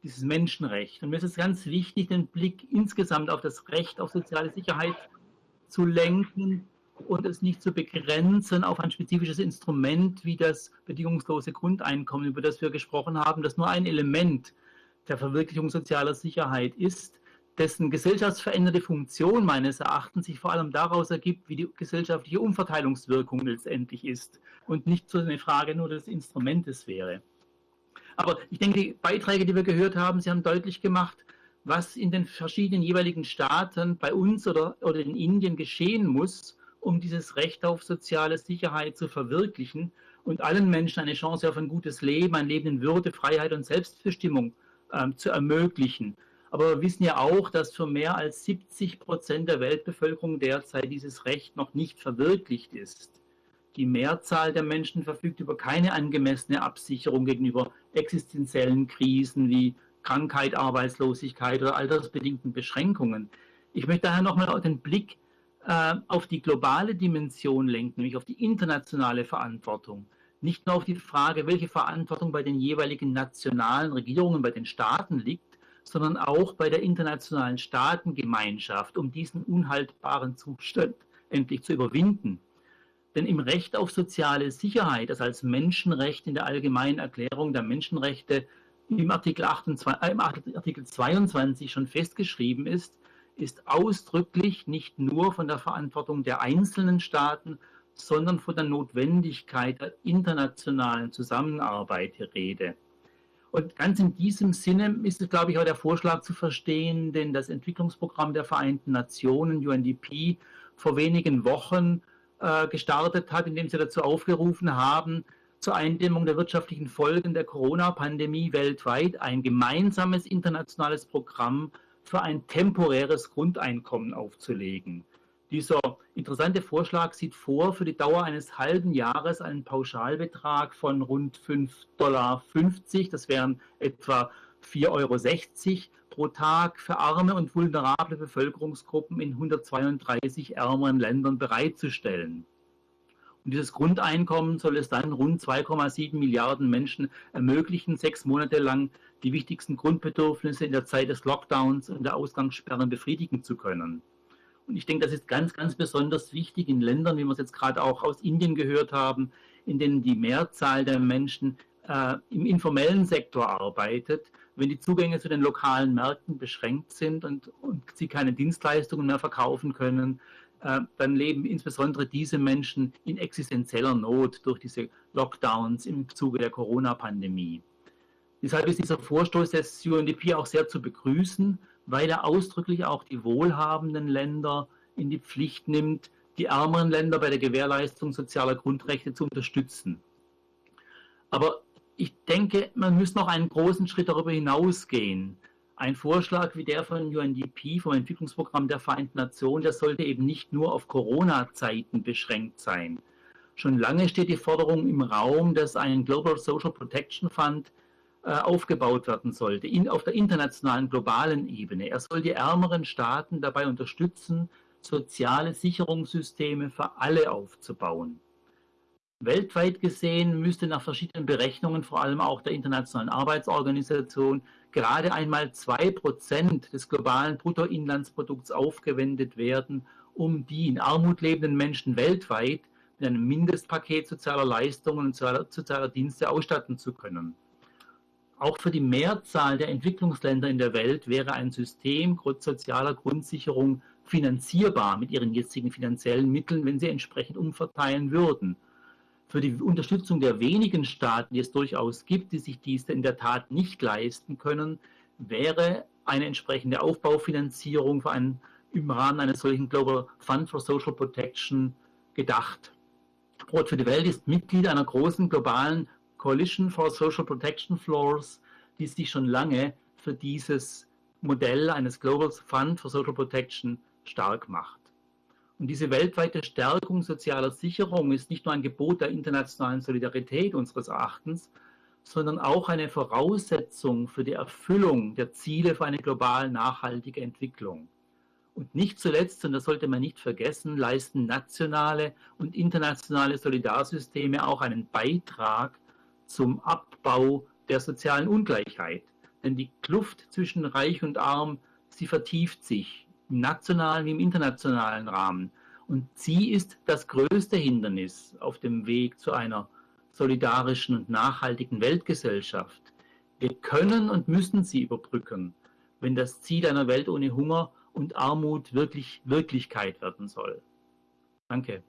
dieses Menschenrecht. Und mir ist es ganz wichtig, den Blick insgesamt auf das Recht auf soziale Sicherheit zu lenken, und es nicht zu begrenzen auf ein spezifisches Instrument wie das bedingungslose Grundeinkommen, über das wir gesprochen haben, das nur ein Element der Verwirklichung sozialer Sicherheit ist, dessen gesellschaftsveränderte Funktion meines Erachtens sich vor allem daraus ergibt, wie die gesellschaftliche Umverteilungswirkung letztendlich ist und nicht so eine Frage nur des Instrumentes wäre. Aber ich denke, die Beiträge, die wir gehört haben, sie haben deutlich gemacht, was in den verschiedenen jeweiligen Staaten bei uns oder, oder in Indien geschehen muss, um dieses Recht auf soziale Sicherheit zu verwirklichen und allen Menschen eine Chance auf ein gutes Leben, ein Leben in Würde, Freiheit und Selbstbestimmung ähm, zu ermöglichen. Aber wir wissen ja auch, dass für mehr als 70 Prozent der Weltbevölkerung derzeit dieses Recht noch nicht verwirklicht ist. Die Mehrzahl der Menschen verfügt über keine angemessene Absicherung gegenüber existenziellen Krisen wie Krankheit, Arbeitslosigkeit oder altersbedingten Beschränkungen. Ich möchte daher nochmal den Blick äh, auf die globale Dimension lenkt, nämlich auf die internationale Verantwortung. Nicht nur auf die Frage, welche Verantwortung bei den jeweiligen nationalen Regierungen, bei den Staaten liegt, sondern auch bei der internationalen Staatengemeinschaft, um diesen unhaltbaren Zustand endlich zu überwinden. Denn im Recht auf soziale Sicherheit, das als Menschenrecht in der Allgemeinen Erklärung der Menschenrechte im Artikel, 28, äh, im Artikel 22 schon festgeschrieben ist, ist ausdrücklich nicht nur von der Verantwortung der einzelnen Staaten, sondern von der Notwendigkeit der internationalen Zusammenarbeit die Rede. Und ganz in diesem Sinne ist es, glaube ich, auch der Vorschlag zu verstehen, denn das Entwicklungsprogramm der Vereinten Nationen, UNDP, vor wenigen Wochen äh, gestartet hat, indem sie dazu aufgerufen haben, zur Eindämmung der wirtschaftlichen Folgen der Corona-Pandemie weltweit ein gemeinsames internationales Programm für ein temporäres Grundeinkommen aufzulegen. Dieser interessante Vorschlag sieht vor, für die Dauer eines halben Jahres einen Pauschalbetrag von rund 5,50 Dollar, das wären etwa 4,60 Euro pro Tag für arme und vulnerable Bevölkerungsgruppen in 132 ärmeren Ländern bereitzustellen. Und dieses Grundeinkommen soll es dann rund 2,7 Milliarden Menschen ermöglichen, sechs Monate lang die wichtigsten Grundbedürfnisse in der Zeit des Lockdowns und der Ausgangssperren befriedigen zu können. Und ich denke, das ist ganz, ganz besonders wichtig in Ländern, wie wir es jetzt gerade auch aus Indien gehört haben, in denen die Mehrzahl der Menschen äh, im informellen Sektor arbeitet. Wenn die Zugänge zu den lokalen Märkten beschränkt sind und, und sie keine Dienstleistungen mehr verkaufen können, äh, dann leben insbesondere diese Menschen in existenzieller Not durch diese Lockdowns im Zuge der Corona-Pandemie. Deshalb ist dieser Vorstoß des UNDP auch sehr zu begrüßen, weil er ausdrücklich auch die wohlhabenden Länder in die Pflicht nimmt, die ärmeren Länder bei der Gewährleistung sozialer Grundrechte zu unterstützen. Aber ich denke, man muss noch einen großen Schritt darüber hinausgehen. Ein Vorschlag wie der von UNDP, vom Entwicklungsprogramm der Vereinten Nationen, der sollte eben nicht nur auf Corona-Zeiten beschränkt sein. Schon lange steht die Forderung im Raum, dass ein Global Social Protection Fund aufgebaut werden sollte, in, auf der internationalen, globalen Ebene. Er soll die ärmeren Staaten dabei unterstützen, soziale Sicherungssysteme für alle aufzubauen. Weltweit gesehen müsste nach verschiedenen Berechnungen, vor allem auch der Internationalen Arbeitsorganisation, gerade einmal zwei Prozent des globalen Bruttoinlandsprodukts aufgewendet werden, um die in Armut lebenden Menschen weltweit mit einem Mindestpaket sozialer Leistungen und sozialer Dienste ausstatten zu können. Auch für die Mehrzahl der Entwicklungsländer in der Welt wäre ein System sozialer Grundsicherung finanzierbar mit ihren jetzigen finanziellen Mitteln, wenn sie entsprechend umverteilen würden für die Unterstützung der wenigen Staaten, die es durchaus gibt, die sich dies in der Tat nicht leisten können, wäre eine entsprechende Aufbaufinanzierung einen, im Rahmen eines solchen Global Fund for Social Protection gedacht. Brot für die Welt ist Mitglied einer großen globalen Coalition for Social Protection Floors, die sich schon lange für dieses Modell eines Global Fund for Social Protection stark macht. Und diese weltweite Stärkung sozialer Sicherung ist nicht nur ein Gebot der internationalen Solidarität unseres Erachtens, sondern auch eine Voraussetzung für die Erfüllung der Ziele für eine global nachhaltige Entwicklung. Und nicht zuletzt, und das sollte man nicht vergessen, leisten nationale und internationale Solidarsysteme auch einen Beitrag zum Abbau der sozialen Ungleichheit. Denn die Kluft zwischen Reich und Arm, sie vertieft sich im nationalen wie im internationalen Rahmen. Und sie ist das größte Hindernis auf dem Weg zu einer solidarischen und nachhaltigen Weltgesellschaft. Wir können und müssen sie überbrücken, wenn das Ziel einer Welt ohne Hunger und Armut wirklich Wirklichkeit werden soll. Danke.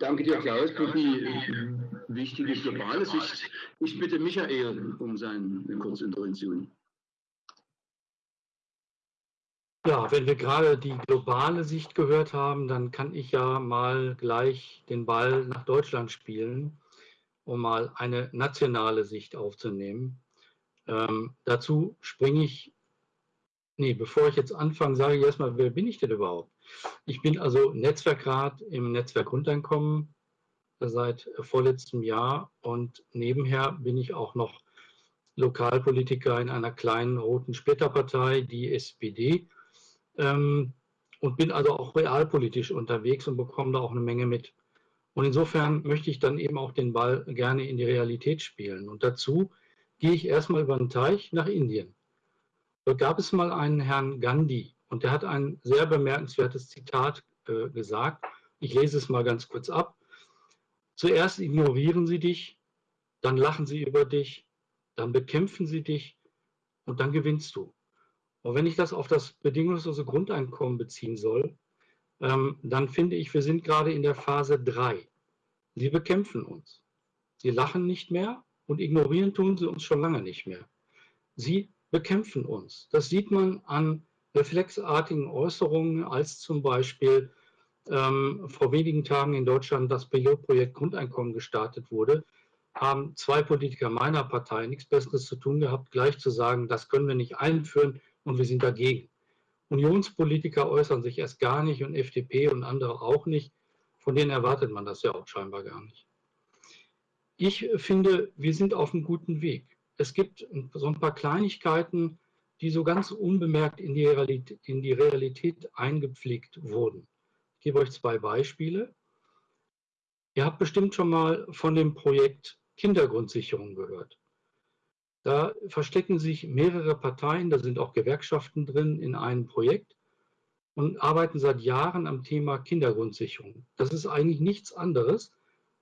Danke dir, Klaus, für die wichtige globale Sicht. Ich bitte Michael um seine kurze Intervention. Ja, wenn wir gerade die globale Sicht gehört haben, dann kann ich ja mal gleich den Ball nach Deutschland spielen, um mal eine nationale Sicht aufzunehmen. Ähm, dazu springe ich, nee, bevor ich jetzt anfange, sage ich erstmal, wer bin ich denn überhaupt? Ich bin also Netzwerkrat im Netzwerk Grundeinkommen seit vorletztem Jahr und nebenher bin ich auch noch Lokalpolitiker in einer kleinen roten Splitterpartei, die SPD. Ähm, und bin also auch realpolitisch unterwegs und bekomme da auch eine Menge mit. Und insofern möchte ich dann eben auch den Ball gerne in die Realität spielen. Und dazu gehe ich erstmal über den Teich nach Indien. Dort gab es mal einen Herrn Gandhi und der hat ein sehr bemerkenswertes Zitat äh, gesagt. Ich lese es mal ganz kurz ab. Zuerst ignorieren sie dich, dann lachen sie über dich, dann bekämpfen sie dich und dann gewinnst du. Und wenn ich das auf das bedingungslose Grundeinkommen beziehen soll, ähm, dann finde ich, wir sind gerade in der Phase 3. Sie bekämpfen uns. Sie lachen nicht mehr und ignorieren tun sie uns schon lange nicht mehr. Sie bekämpfen uns. Das sieht man an reflexartigen Äußerungen, als zum Beispiel ähm, vor wenigen Tagen in Deutschland das Pilotprojekt Grundeinkommen gestartet wurde, haben zwei Politiker meiner Partei nichts Besseres zu tun gehabt, gleich zu sagen, das können wir nicht einführen und wir sind dagegen. Unionspolitiker äußern sich erst gar nicht und FDP und andere auch nicht. Von denen erwartet man das ja auch scheinbar gar nicht. Ich finde, wir sind auf einem guten Weg. Es gibt so ein paar Kleinigkeiten, die so ganz unbemerkt in die Realität, in die Realität eingepflegt wurden. Ich gebe euch zwei Beispiele. Ihr habt bestimmt schon mal von dem Projekt Kindergrundsicherung gehört. Da verstecken sich mehrere Parteien, da sind auch Gewerkschaften drin in einem Projekt und arbeiten seit Jahren am Thema Kindergrundsicherung. Das ist eigentlich nichts anderes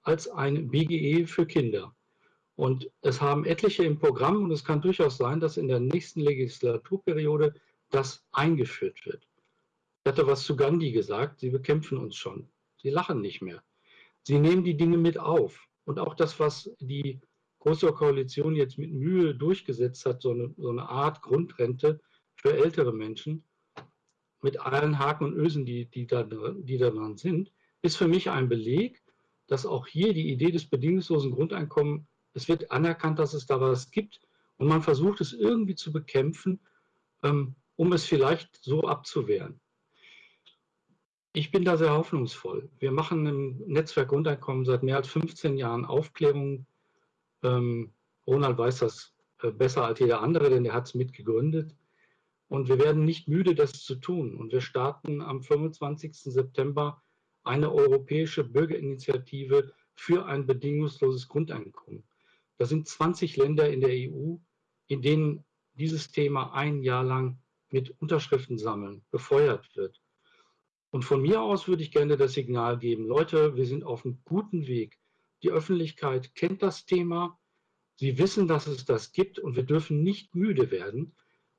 als ein BGE für Kinder. Und es haben etliche im Programm und es kann durchaus sein, dass in der nächsten Legislaturperiode das eingeführt wird. Ich hatte was zu Gandhi gesagt, sie bekämpfen uns schon. Sie lachen nicht mehr. Sie nehmen die Dinge mit auf. Und auch das, was die Große Koalition jetzt mit Mühe durchgesetzt hat, so eine, so eine Art Grundrente für ältere Menschen, mit allen Haken und Ösen, die, die, da, die da sind, ist für mich ein Beleg, dass auch hier die Idee des bedingungslosen Grundeinkommens, es wird anerkannt, dass es da was gibt und man versucht es irgendwie zu bekämpfen, ähm, um es vielleicht so abzuwehren. Ich bin da sehr hoffnungsvoll. Wir machen im Netzwerk Grundeinkommen seit mehr als 15 Jahren Aufklärung. Ähm, Ronald weiß das äh, besser als jeder andere, denn er hat es mitgegründet. Und wir werden nicht müde, das zu tun. Und wir starten am 25. September eine europäische Bürgerinitiative für ein bedingungsloses Grundeinkommen. Da sind 20 Länder in der EU, in denen dieses Thema ein Jahr lang mit Unterschriften sammeln befeuert wird. Und von mir aus würde ich gerne das Signal geben, Leute, wir sind auf einem guten Weg. Die Öffentlichkeit kennt das Thema. Sie wissen, dass es das gibt und wir dürfen nicht müde werden,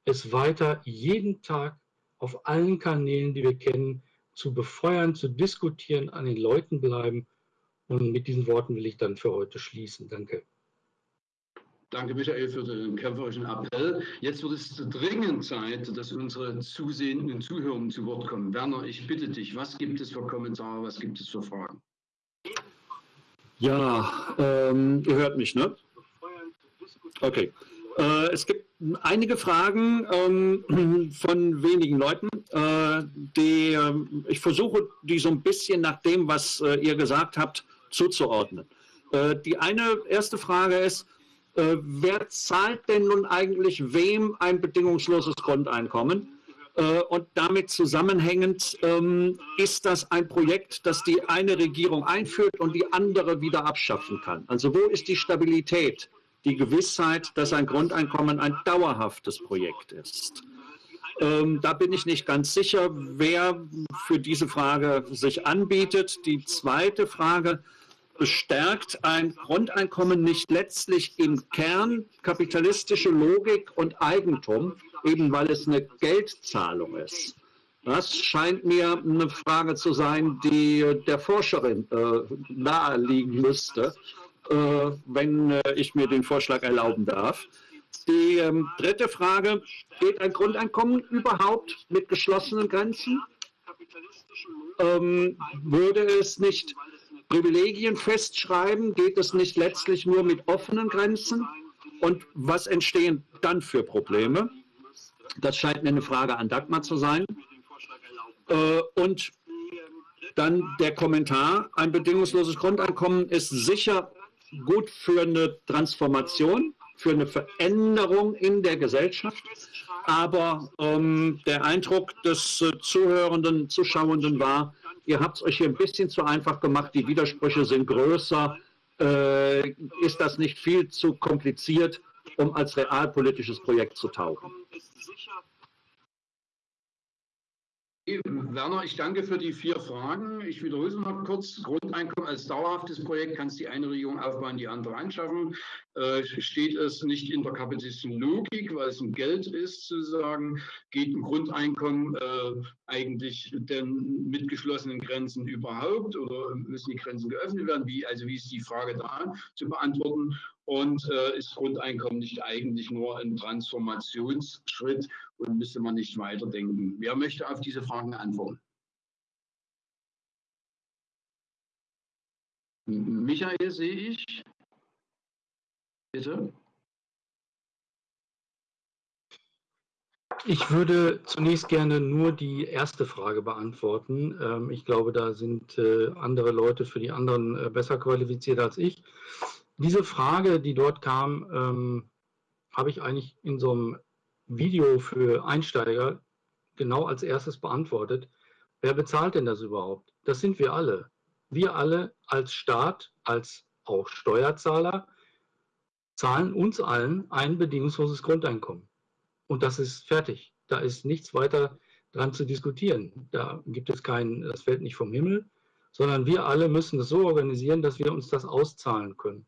es weiter jeden Tag auf allen Kanälen, die wir kennen, zu befeuern, zu diskutieren, an den Leuten bleiben. Und mit diesen Worten will ich dann für heute schließen. Danke. Danke, Michael, für den kämpferischen Appell. Jetzt wird es dringend Zeit, dass unsere Zusehenden Zuhörer zu Wort kommen. Werner, ich bitte dich, was gibt es für Kommentare, was gibt es für Fragen? Ja, ähm, ihr hört mich, ne? Okay. Äh, es gibt einige Fragen ähm, von wenigen Leuten, äh, die äh, ich versuche, die so ein bisschen nach dem, was äh, ihr gesagt habt, zuzuordnen. Äh, die eine erste Frage ist, äh, wer zahlt denn nun eigentlich wem ein bedingungsloses Grundeinkommen? Äh, und damit zusammenhängend ähm, ist das ein Projekt, das die eine Regierung einführt und die andere wieder abschaffen kann. Also wo ist die Stabilität, die Gewissheit, dass ein Grundeinkommen ein dauerhaftes Projekt ist? Ähm, da bin ich nicht ganz sicher, wer für diese Frage sich anbietet. Die zweite Frage, bestärkt ein Grundeinkommen nicht letztlich im Kern kapitalistische Logik und Eigentum, eben weil es eine Geldzahlung ist? Das scheint mir eine Frage zu sein, die der Forscherin äh, naheliegen müsste, äh, wenn äh, ich mir den Vorschlag erlauben darf. Die ähm, dritte Frage, geht ein Grundeinkommen überhaupt mit geschlossenen Grenzen? Ähm, würde es nicht Privilegien festschreiben? Geht es nicht letztlich nur mit offenen Grenzen? Und was entstehen dann für Probleme? Das scheint mir eine Frage an Dagmar zu sein. Äh, und dann der Kommentar, ein bedingungsloses Grundeinkommen ist sicher gut für eine Transformation, für eine Veränderung in der Gesellschaft. aber ähm, der Eindruck des äh, Zuhörenden, Zuschauenden war, ihr habt es euch hier ein bisschen zu einfach gemacht, die Widersprüche sind größer. Äh, ist das nicht viel zu kompliziert, um als realpolitisches Projekt zu taugen? Werner, ich danke für die vier Fragen. Ich wiederhole es noch kurz. Grundeinkommen als dauerhaftes Projekt kann es die eine Regierung aufbauen, die andere anschaffen. Äh, steht es nicht in der kapitalistischen Logik, weil es ein Geld ist, zu sagen, geht ein Grundeinkommen äh, eigentlich denn mit geschlossenen Grenzen überhaupt oder müssen die Grenzen geöffnet werden? Wie, also wie ist die Frage da zu beantworten? Und äh, ist Grundeinkommen nicht eigentlich nur ein Transformationsschritt und müsste man nicht weiterdenken? Wer möchte auf diese Fragen antworten? Michael sehe ich. Bitte. Ich würde zunächst gerne nur die erste Frage beantworten. Ähm, ich glaube, da sind äh, andere Leute für die anderen äh, besser qualifiziert als ich. Diese Frage, die dort kam, ähm, habe ich eigentlich in so einem Video für Einsteiger genau als erstes beantwortet. Wer bezahlt denn das überhaupt? Das sind wir alle. Wir alle als Staat, als auch Steuerzahler, zahlen uns allen ein bedingungsloses Grundeinkommen. Und das ist fertig. Da ist nichts weiter dran zu diskutieren. Da gibt es keinen, das fällt nicht vom Himmel, sondern wir alle müssen es so organisieren, dass wir uns das auszahlen können.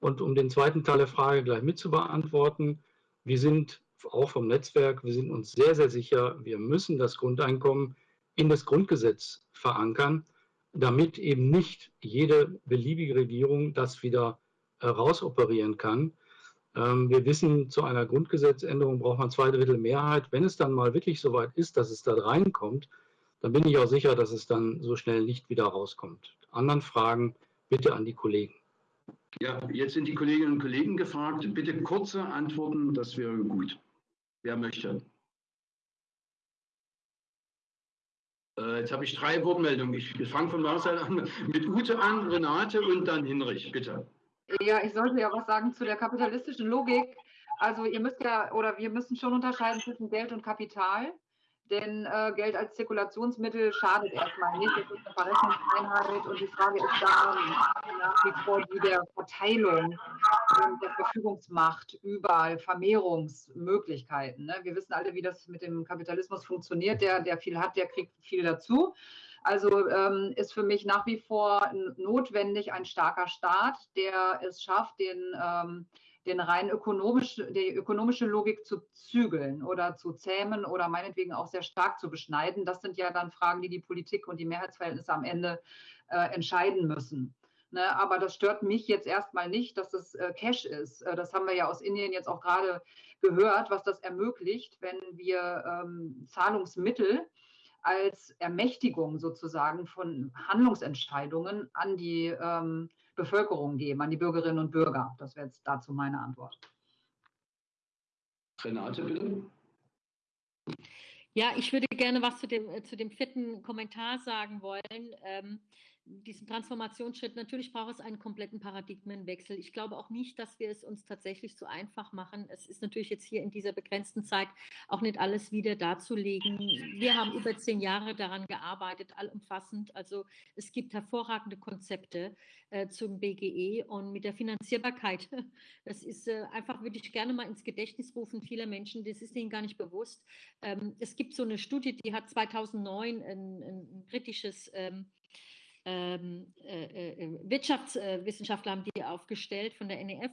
Und um den zweiten Teil der Frage gleich mit zu beantworten, wir sind auch vom Netzwerk, wir sind uns sehr, sehr sicher, wir müssen das Grundeinkommen in das Grundgesetz verankern, damit eben nicht jede beliebige Regierung das wieder äh, rausoperieren kann. Ähm, wir wissen, zu einer Grundgesetzänderung braucht man zwei Drittel Mehrheit. Wenn es dann mal wirklich so weit ist, dass es da reinkommt, dann bin ich auch sicher, dass es dann so schnell nicht wieder rauskommt. Anderen Fragen bitte an die Kollegen. Ja, jetzt sind die Kolleginnen und Kollegen gefragt. Bitte kurze Antworten, das wäre gut. Wer möchte? Äh, jetzt habe ich drei Wortmeldungen. Ich fange von Seite an mit Ute an, Renate und dann Hinrich, bitte. Ja, ich sollte ja was sagen zu der kapitalistischen Logik. Also ihr müsst ja, oder wir müssen schon unterscheiden zwischen Geld und Kapital. Denn äh, Geld als Zirkulationsmittel schadet erstmal nicht. Das ist eine Verrechnungseinheit und die Frage ist da nach wie vor die der Verteilung der Verfügungsmacht über Vermehrungsmöglichkeiten. Ne? Wir wissen alle, wie das mit dem Kapitalismus funktioniert. Der, der viel hat, der kriegt viel dazu. Also ähm, ist für mich nach wie vor notwendig ein starker Staat, der es schafft, den ähm, den rein ökonomisch, die ökonomische Logik zu zügeln oder zu zähmen oder meinetwegen auch sehr stark zu beschneiden. Das sind ja dann Fragen, die die Politik und die Mehrheitsverhältnisse am Ende äh, entscheiden müssen. Ne, aber das stört mich jetzt erstmal nicht, dass es äh, Cash ist. Äh, das haben wir ja aus Indien jetzt auch gerade gehört, was das ermöglicht, wenn wir ähm, Zahlungsmittel als Ermächtigung sozusagen von Handlungsentscheidungen an die ähm, Bevölkerung geben, an die Bürgerinnen und Bürger. Das wäre jetzt dazu meine Antwort. Renate, bitte. Ja, ich würde gerne was zu dem, äh, zu dem vierten Kommentar sagen wollen. Ähm, diesen Transformationsschritt, natürlich braucht es einen kompletten Paradigmenwechsel. Ich glaube auch nicht, dass wir es uns tatsächlich so einfach machen. Es ist natürlich jetzt hier in dieser begrenzten Zeit auch nicht alles wieder darzulegen. Wir haben über zehn Jahre daran gearbeitet, allumfassend. Also es gibt hervorragende Konzepte äh, zum BGE und mit der Finanzierbarkeit. Das ist äh, einfach, würde ich gerne mal ins Gedächtnis rufen, vieler Menschen, das ist ihnen gar nicht bewusst. Ähm, es gibt so eine Studie, die hat 2009 ein, ein britisches ähm, ähm, äh, äh, Wirtschaftswissenschaftler haben die aufgestellt von der NEF.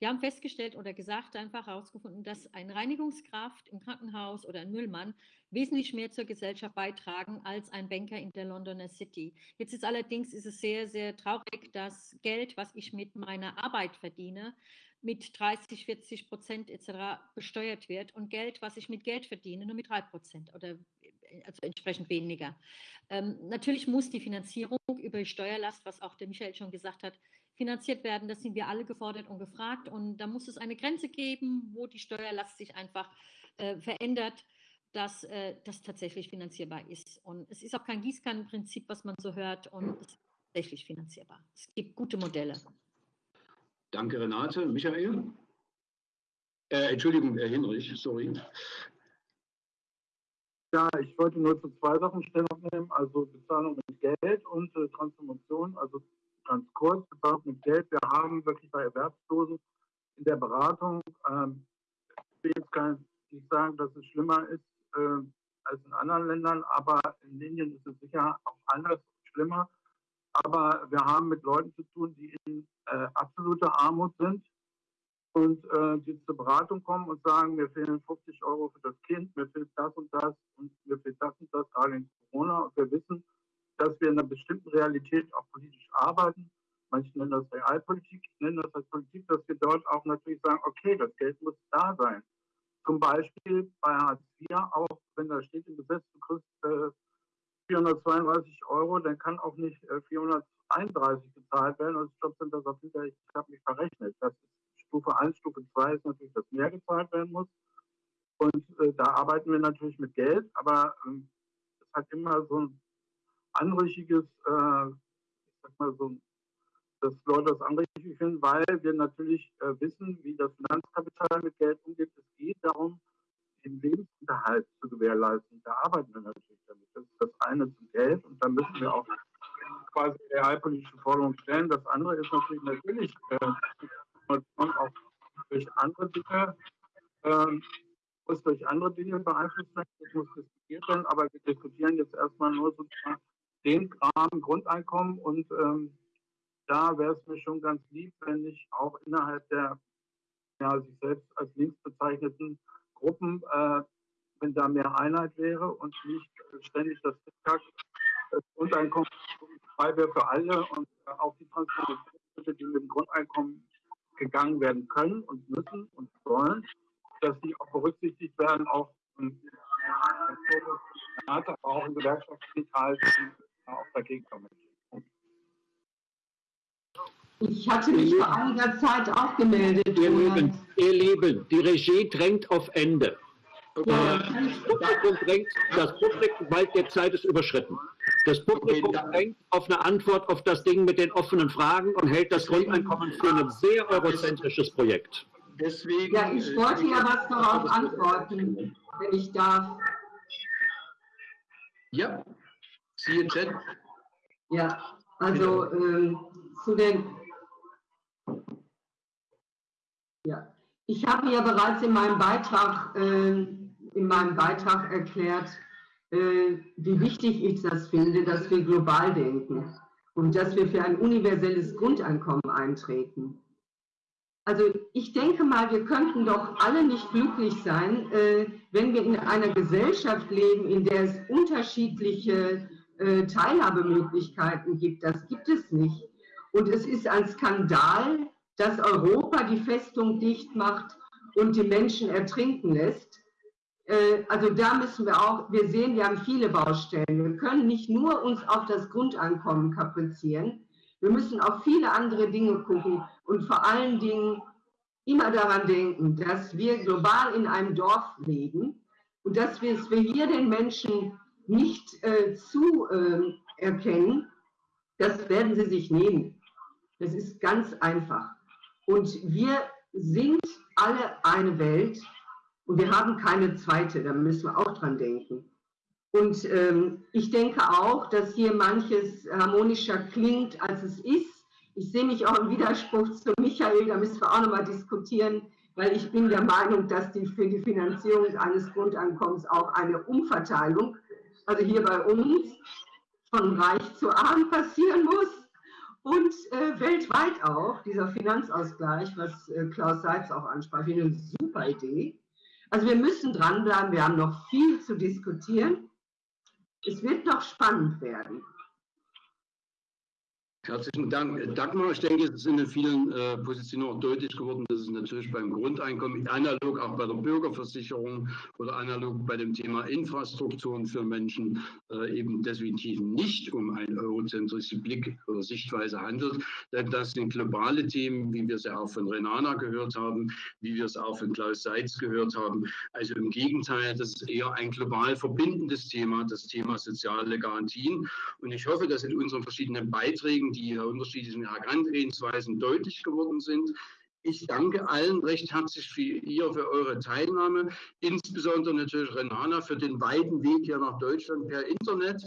Die haben festgestellt oder gesagt, einfach herausgefunden, dass ein Reinigungskraft im Krankenhaus oder ein Müllmann wesentlich mehr zur Gesellschaft beitragen als ein Banker in der Londoner City. Jetzt ist allerdings ist es sehr, sehr traurig, dass Geld, was ich mit meiner Arbeit verdiene, mit 30, 40 Prozent etc. besteuert wird und Geld, was ich mit Geld verdiene, nur mit 3 Prozent oder also entsprechend weniger. Ähm, natürlich muss die Finanzierung über die Steuerlast, was auch der Michael schon gesagt hat, finanziert werden. Das sind wir alle gefordert und gefragt. Und da muss es eine Grenze geben, wo die Steuerlast sich einfach äh, verändert, dass äh, das tatsächlich finanzierbar ist. Und es ist auch kein Gießkannenprinzip, was man so hört, und es ist tatsächlich finanzierbar. Es gibt gute Modelle. Danke, Renate. Michael? Äh, Entschuldigung, Herr Hinrich, sorry. Ja, ich wollte nur zu zwei Sachen Stellung nehmen, also Bezahlung mit Geld und äh, Transformation, also ganz kurz, Bezahlung mit Geld. Wir haben wirklich bei Erwerbslosen in der Beratung, ähm, ich will jetzt gar nicht sagen, dass es schlimmer ist äh, als in anderen Ländern, aber in Indien ist es sicher auch anders schlimmer. Aber wir haben mit Leuten zu tun, die in äh, absoluter Armut sind und äh, die zur Beratung kommen und sagen, mir fehlen 50 Euro für das Kind, mir fehlt das und das und mir fehlt das und das, gerade in Corona. Und wir wissen, dass wir in einer bestimmten Realität auch politisch arbeiten. Manche nennen das Realpolitik, ich nenne das als Politik, dass wir dort auch natürlich sagen, okay, das Geld muss da sein. Zum Beispiel bei Hartz IV, auch wenn da steht im Gesetz, du kriegst äh, 432 Euro, dann kann auch nicht äh, 431 gezahlt werden. Und ich sind das auf hinterher, ich habe mich verrechnet. Das ist Stufe 1, Stufe 2 ist natürlich, dass mehr gezahlt werden muss. Und äh, da arbeiten wir natürlich mit Geld, aber ähm, es hat immer so ein anrüchiges, äh, ich sag mal so, dass Leute das anrüchig finden, weil wir natürlich äh, wissen, wie das Finanzkapital mit Geld umgeht. Es geht darum, den Lebensunterhalt zu gewährleisten. Da arbeiten wir natürlich damit. Das ist das eine zum Geld und da müssen wir auch quasi realpolitische Forderungen stellen. Das andere ist natürlich natürlich äh, auch durch andere Dinge, ähm, muss durch andere Dinge beeinflusst werden, das muss diskutiert werden, aber wir diskutieren jetzt erstmal nur sozusagen den Rahmen Grundeinkommen und ähm, da wäre es mir schon ganz lieb, wenn ich auch innerhalb der ja, sich selbst als links bezeichneten Gruppen, äh, wenn da mehr Einheit wäre und nicht ständig das Tick das Grundeinkommen frei wäre für alle und äh, auch die Transformation, die mit dem Grundeinkommen gegangen werden können und müssen und sollen, dass die auch berücksichtigt werden, auch im aber auch im gewerkschaftlichen Kreis auch dagegen kommen. Ich hatte mich vor einiger Zeit auch gemeldet. Ihr Lieben, ihr Lieben, die Regie drängt auf Ende. Das, drängt, das Publikum, weil der Zeit ist überschritten. Das Publikum drängt auf eine Antwort auf das Ding mit den offenen Fragen und hält das Grundeinkommen für ein sehr eurozentrisches Projekt. Deswegen, ja, ich wollte ja was darauf antworten, wenn ich darf. Ja, siehe Chat. Ja, also ähm, zu den ja, ich habe ja bereits in meinem Beitrag, äh, in meinem Beitrag erklärt, äh, wie wichtig ich das finde, dass wir global denken und dass wir für ein universelles Grundeinkommen eintreten. Also ich denke mal, wir könnten doch alle nicht glücklich sein, äh, wenn wir in einer Gesellschaft leben, in der es unterschiedliche äh, Teilhabemöglichkeiten gibt. Das gibt es nicht. Und es ist ein Skandal, dass Europa die Festung dicht macht und die Menschen ertrinken lässt. Äh, also da müssen wir auch, wir sehen, wir haben viele Baustellen. Wir können nicht nur uns auf das Grundeinkommen kaprizieren, wir müssen auf viele andere Dinge gucken und vor allen Dingen immer daran denken, dass wir global in einem Dorf leben und dass wir es hier den Menschen nicht äh, zu äh, erkennen, das werden sie sich nehmen. Das ist ganz einfach. Und wir sind alle eine Welt und wir haben keine zweite, da müssen wir auch dran denken. Und ähm, ich denke auch, dass hier manches harmonischer klingt, als es ist. Ich sehe mich auch im Widerspruch zu Michael, da müssen wir auch nochmal diskutieren, weil ich bin der Meinung, dass die für die Finanzierung eines Grundeinkommens auch eine Umverteilung, also hier bei uns, von reich zu arm passieren muss und äh, weltweit auch, dieser Finanzausgleich, was äh, Klaus Seitz auch ansprach, finde eine super Idee. Also wir müssen dranbleiben, wir haben noch viel zu diskutieren. Es wird noch spannend werden. Herzlichen Dank. Dagmar, ich denke, es ist in den vielen äh, Positionen auch deutlich geworden, dass es natürlich beim Grundeinkommen, analog auch bei der Bürgerversicherung oder analog bei dem Thema Infrastrukturen für Menschen äh, eben definitiv nicht um einen eurozentrischen Blick oder Sichtweise handelt. Denn das sind globale Themen, wie wir es ja auch von Renana gehört haben, wie wir es auch von Klaus Seitz gehört haben. Also im Gegenteil, das ist eher ein global verbindendes Thema, das Thema soziale Garantien. Und ich hoffe, dass in unseren verschiedenen Beiträgen die unterschiedlichen Herangehensweisen deutlich geworden sind. Ich danke allen recht herzlich für ihr, für eure Teilnahme, insbesondere natürlich Renana für den weiten Weg hier nach Deutschland per Internet.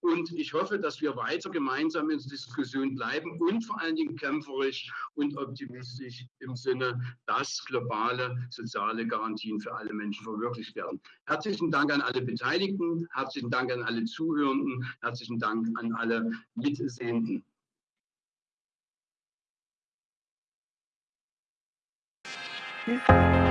Und ich hoffe, dass wir weiter gemeinsam in der Diskussion bleiben und vor allen Dingen kämpferisch und optimistisch im Sinne, dass globale soziale Garantien für alle Menschen verwirklicht werden. Herzlichen Dank an alle Beteiligten, herzlichen Dank an alle Zuhörenden, herzlichen Dank an alle Mitsehenden. 嗯。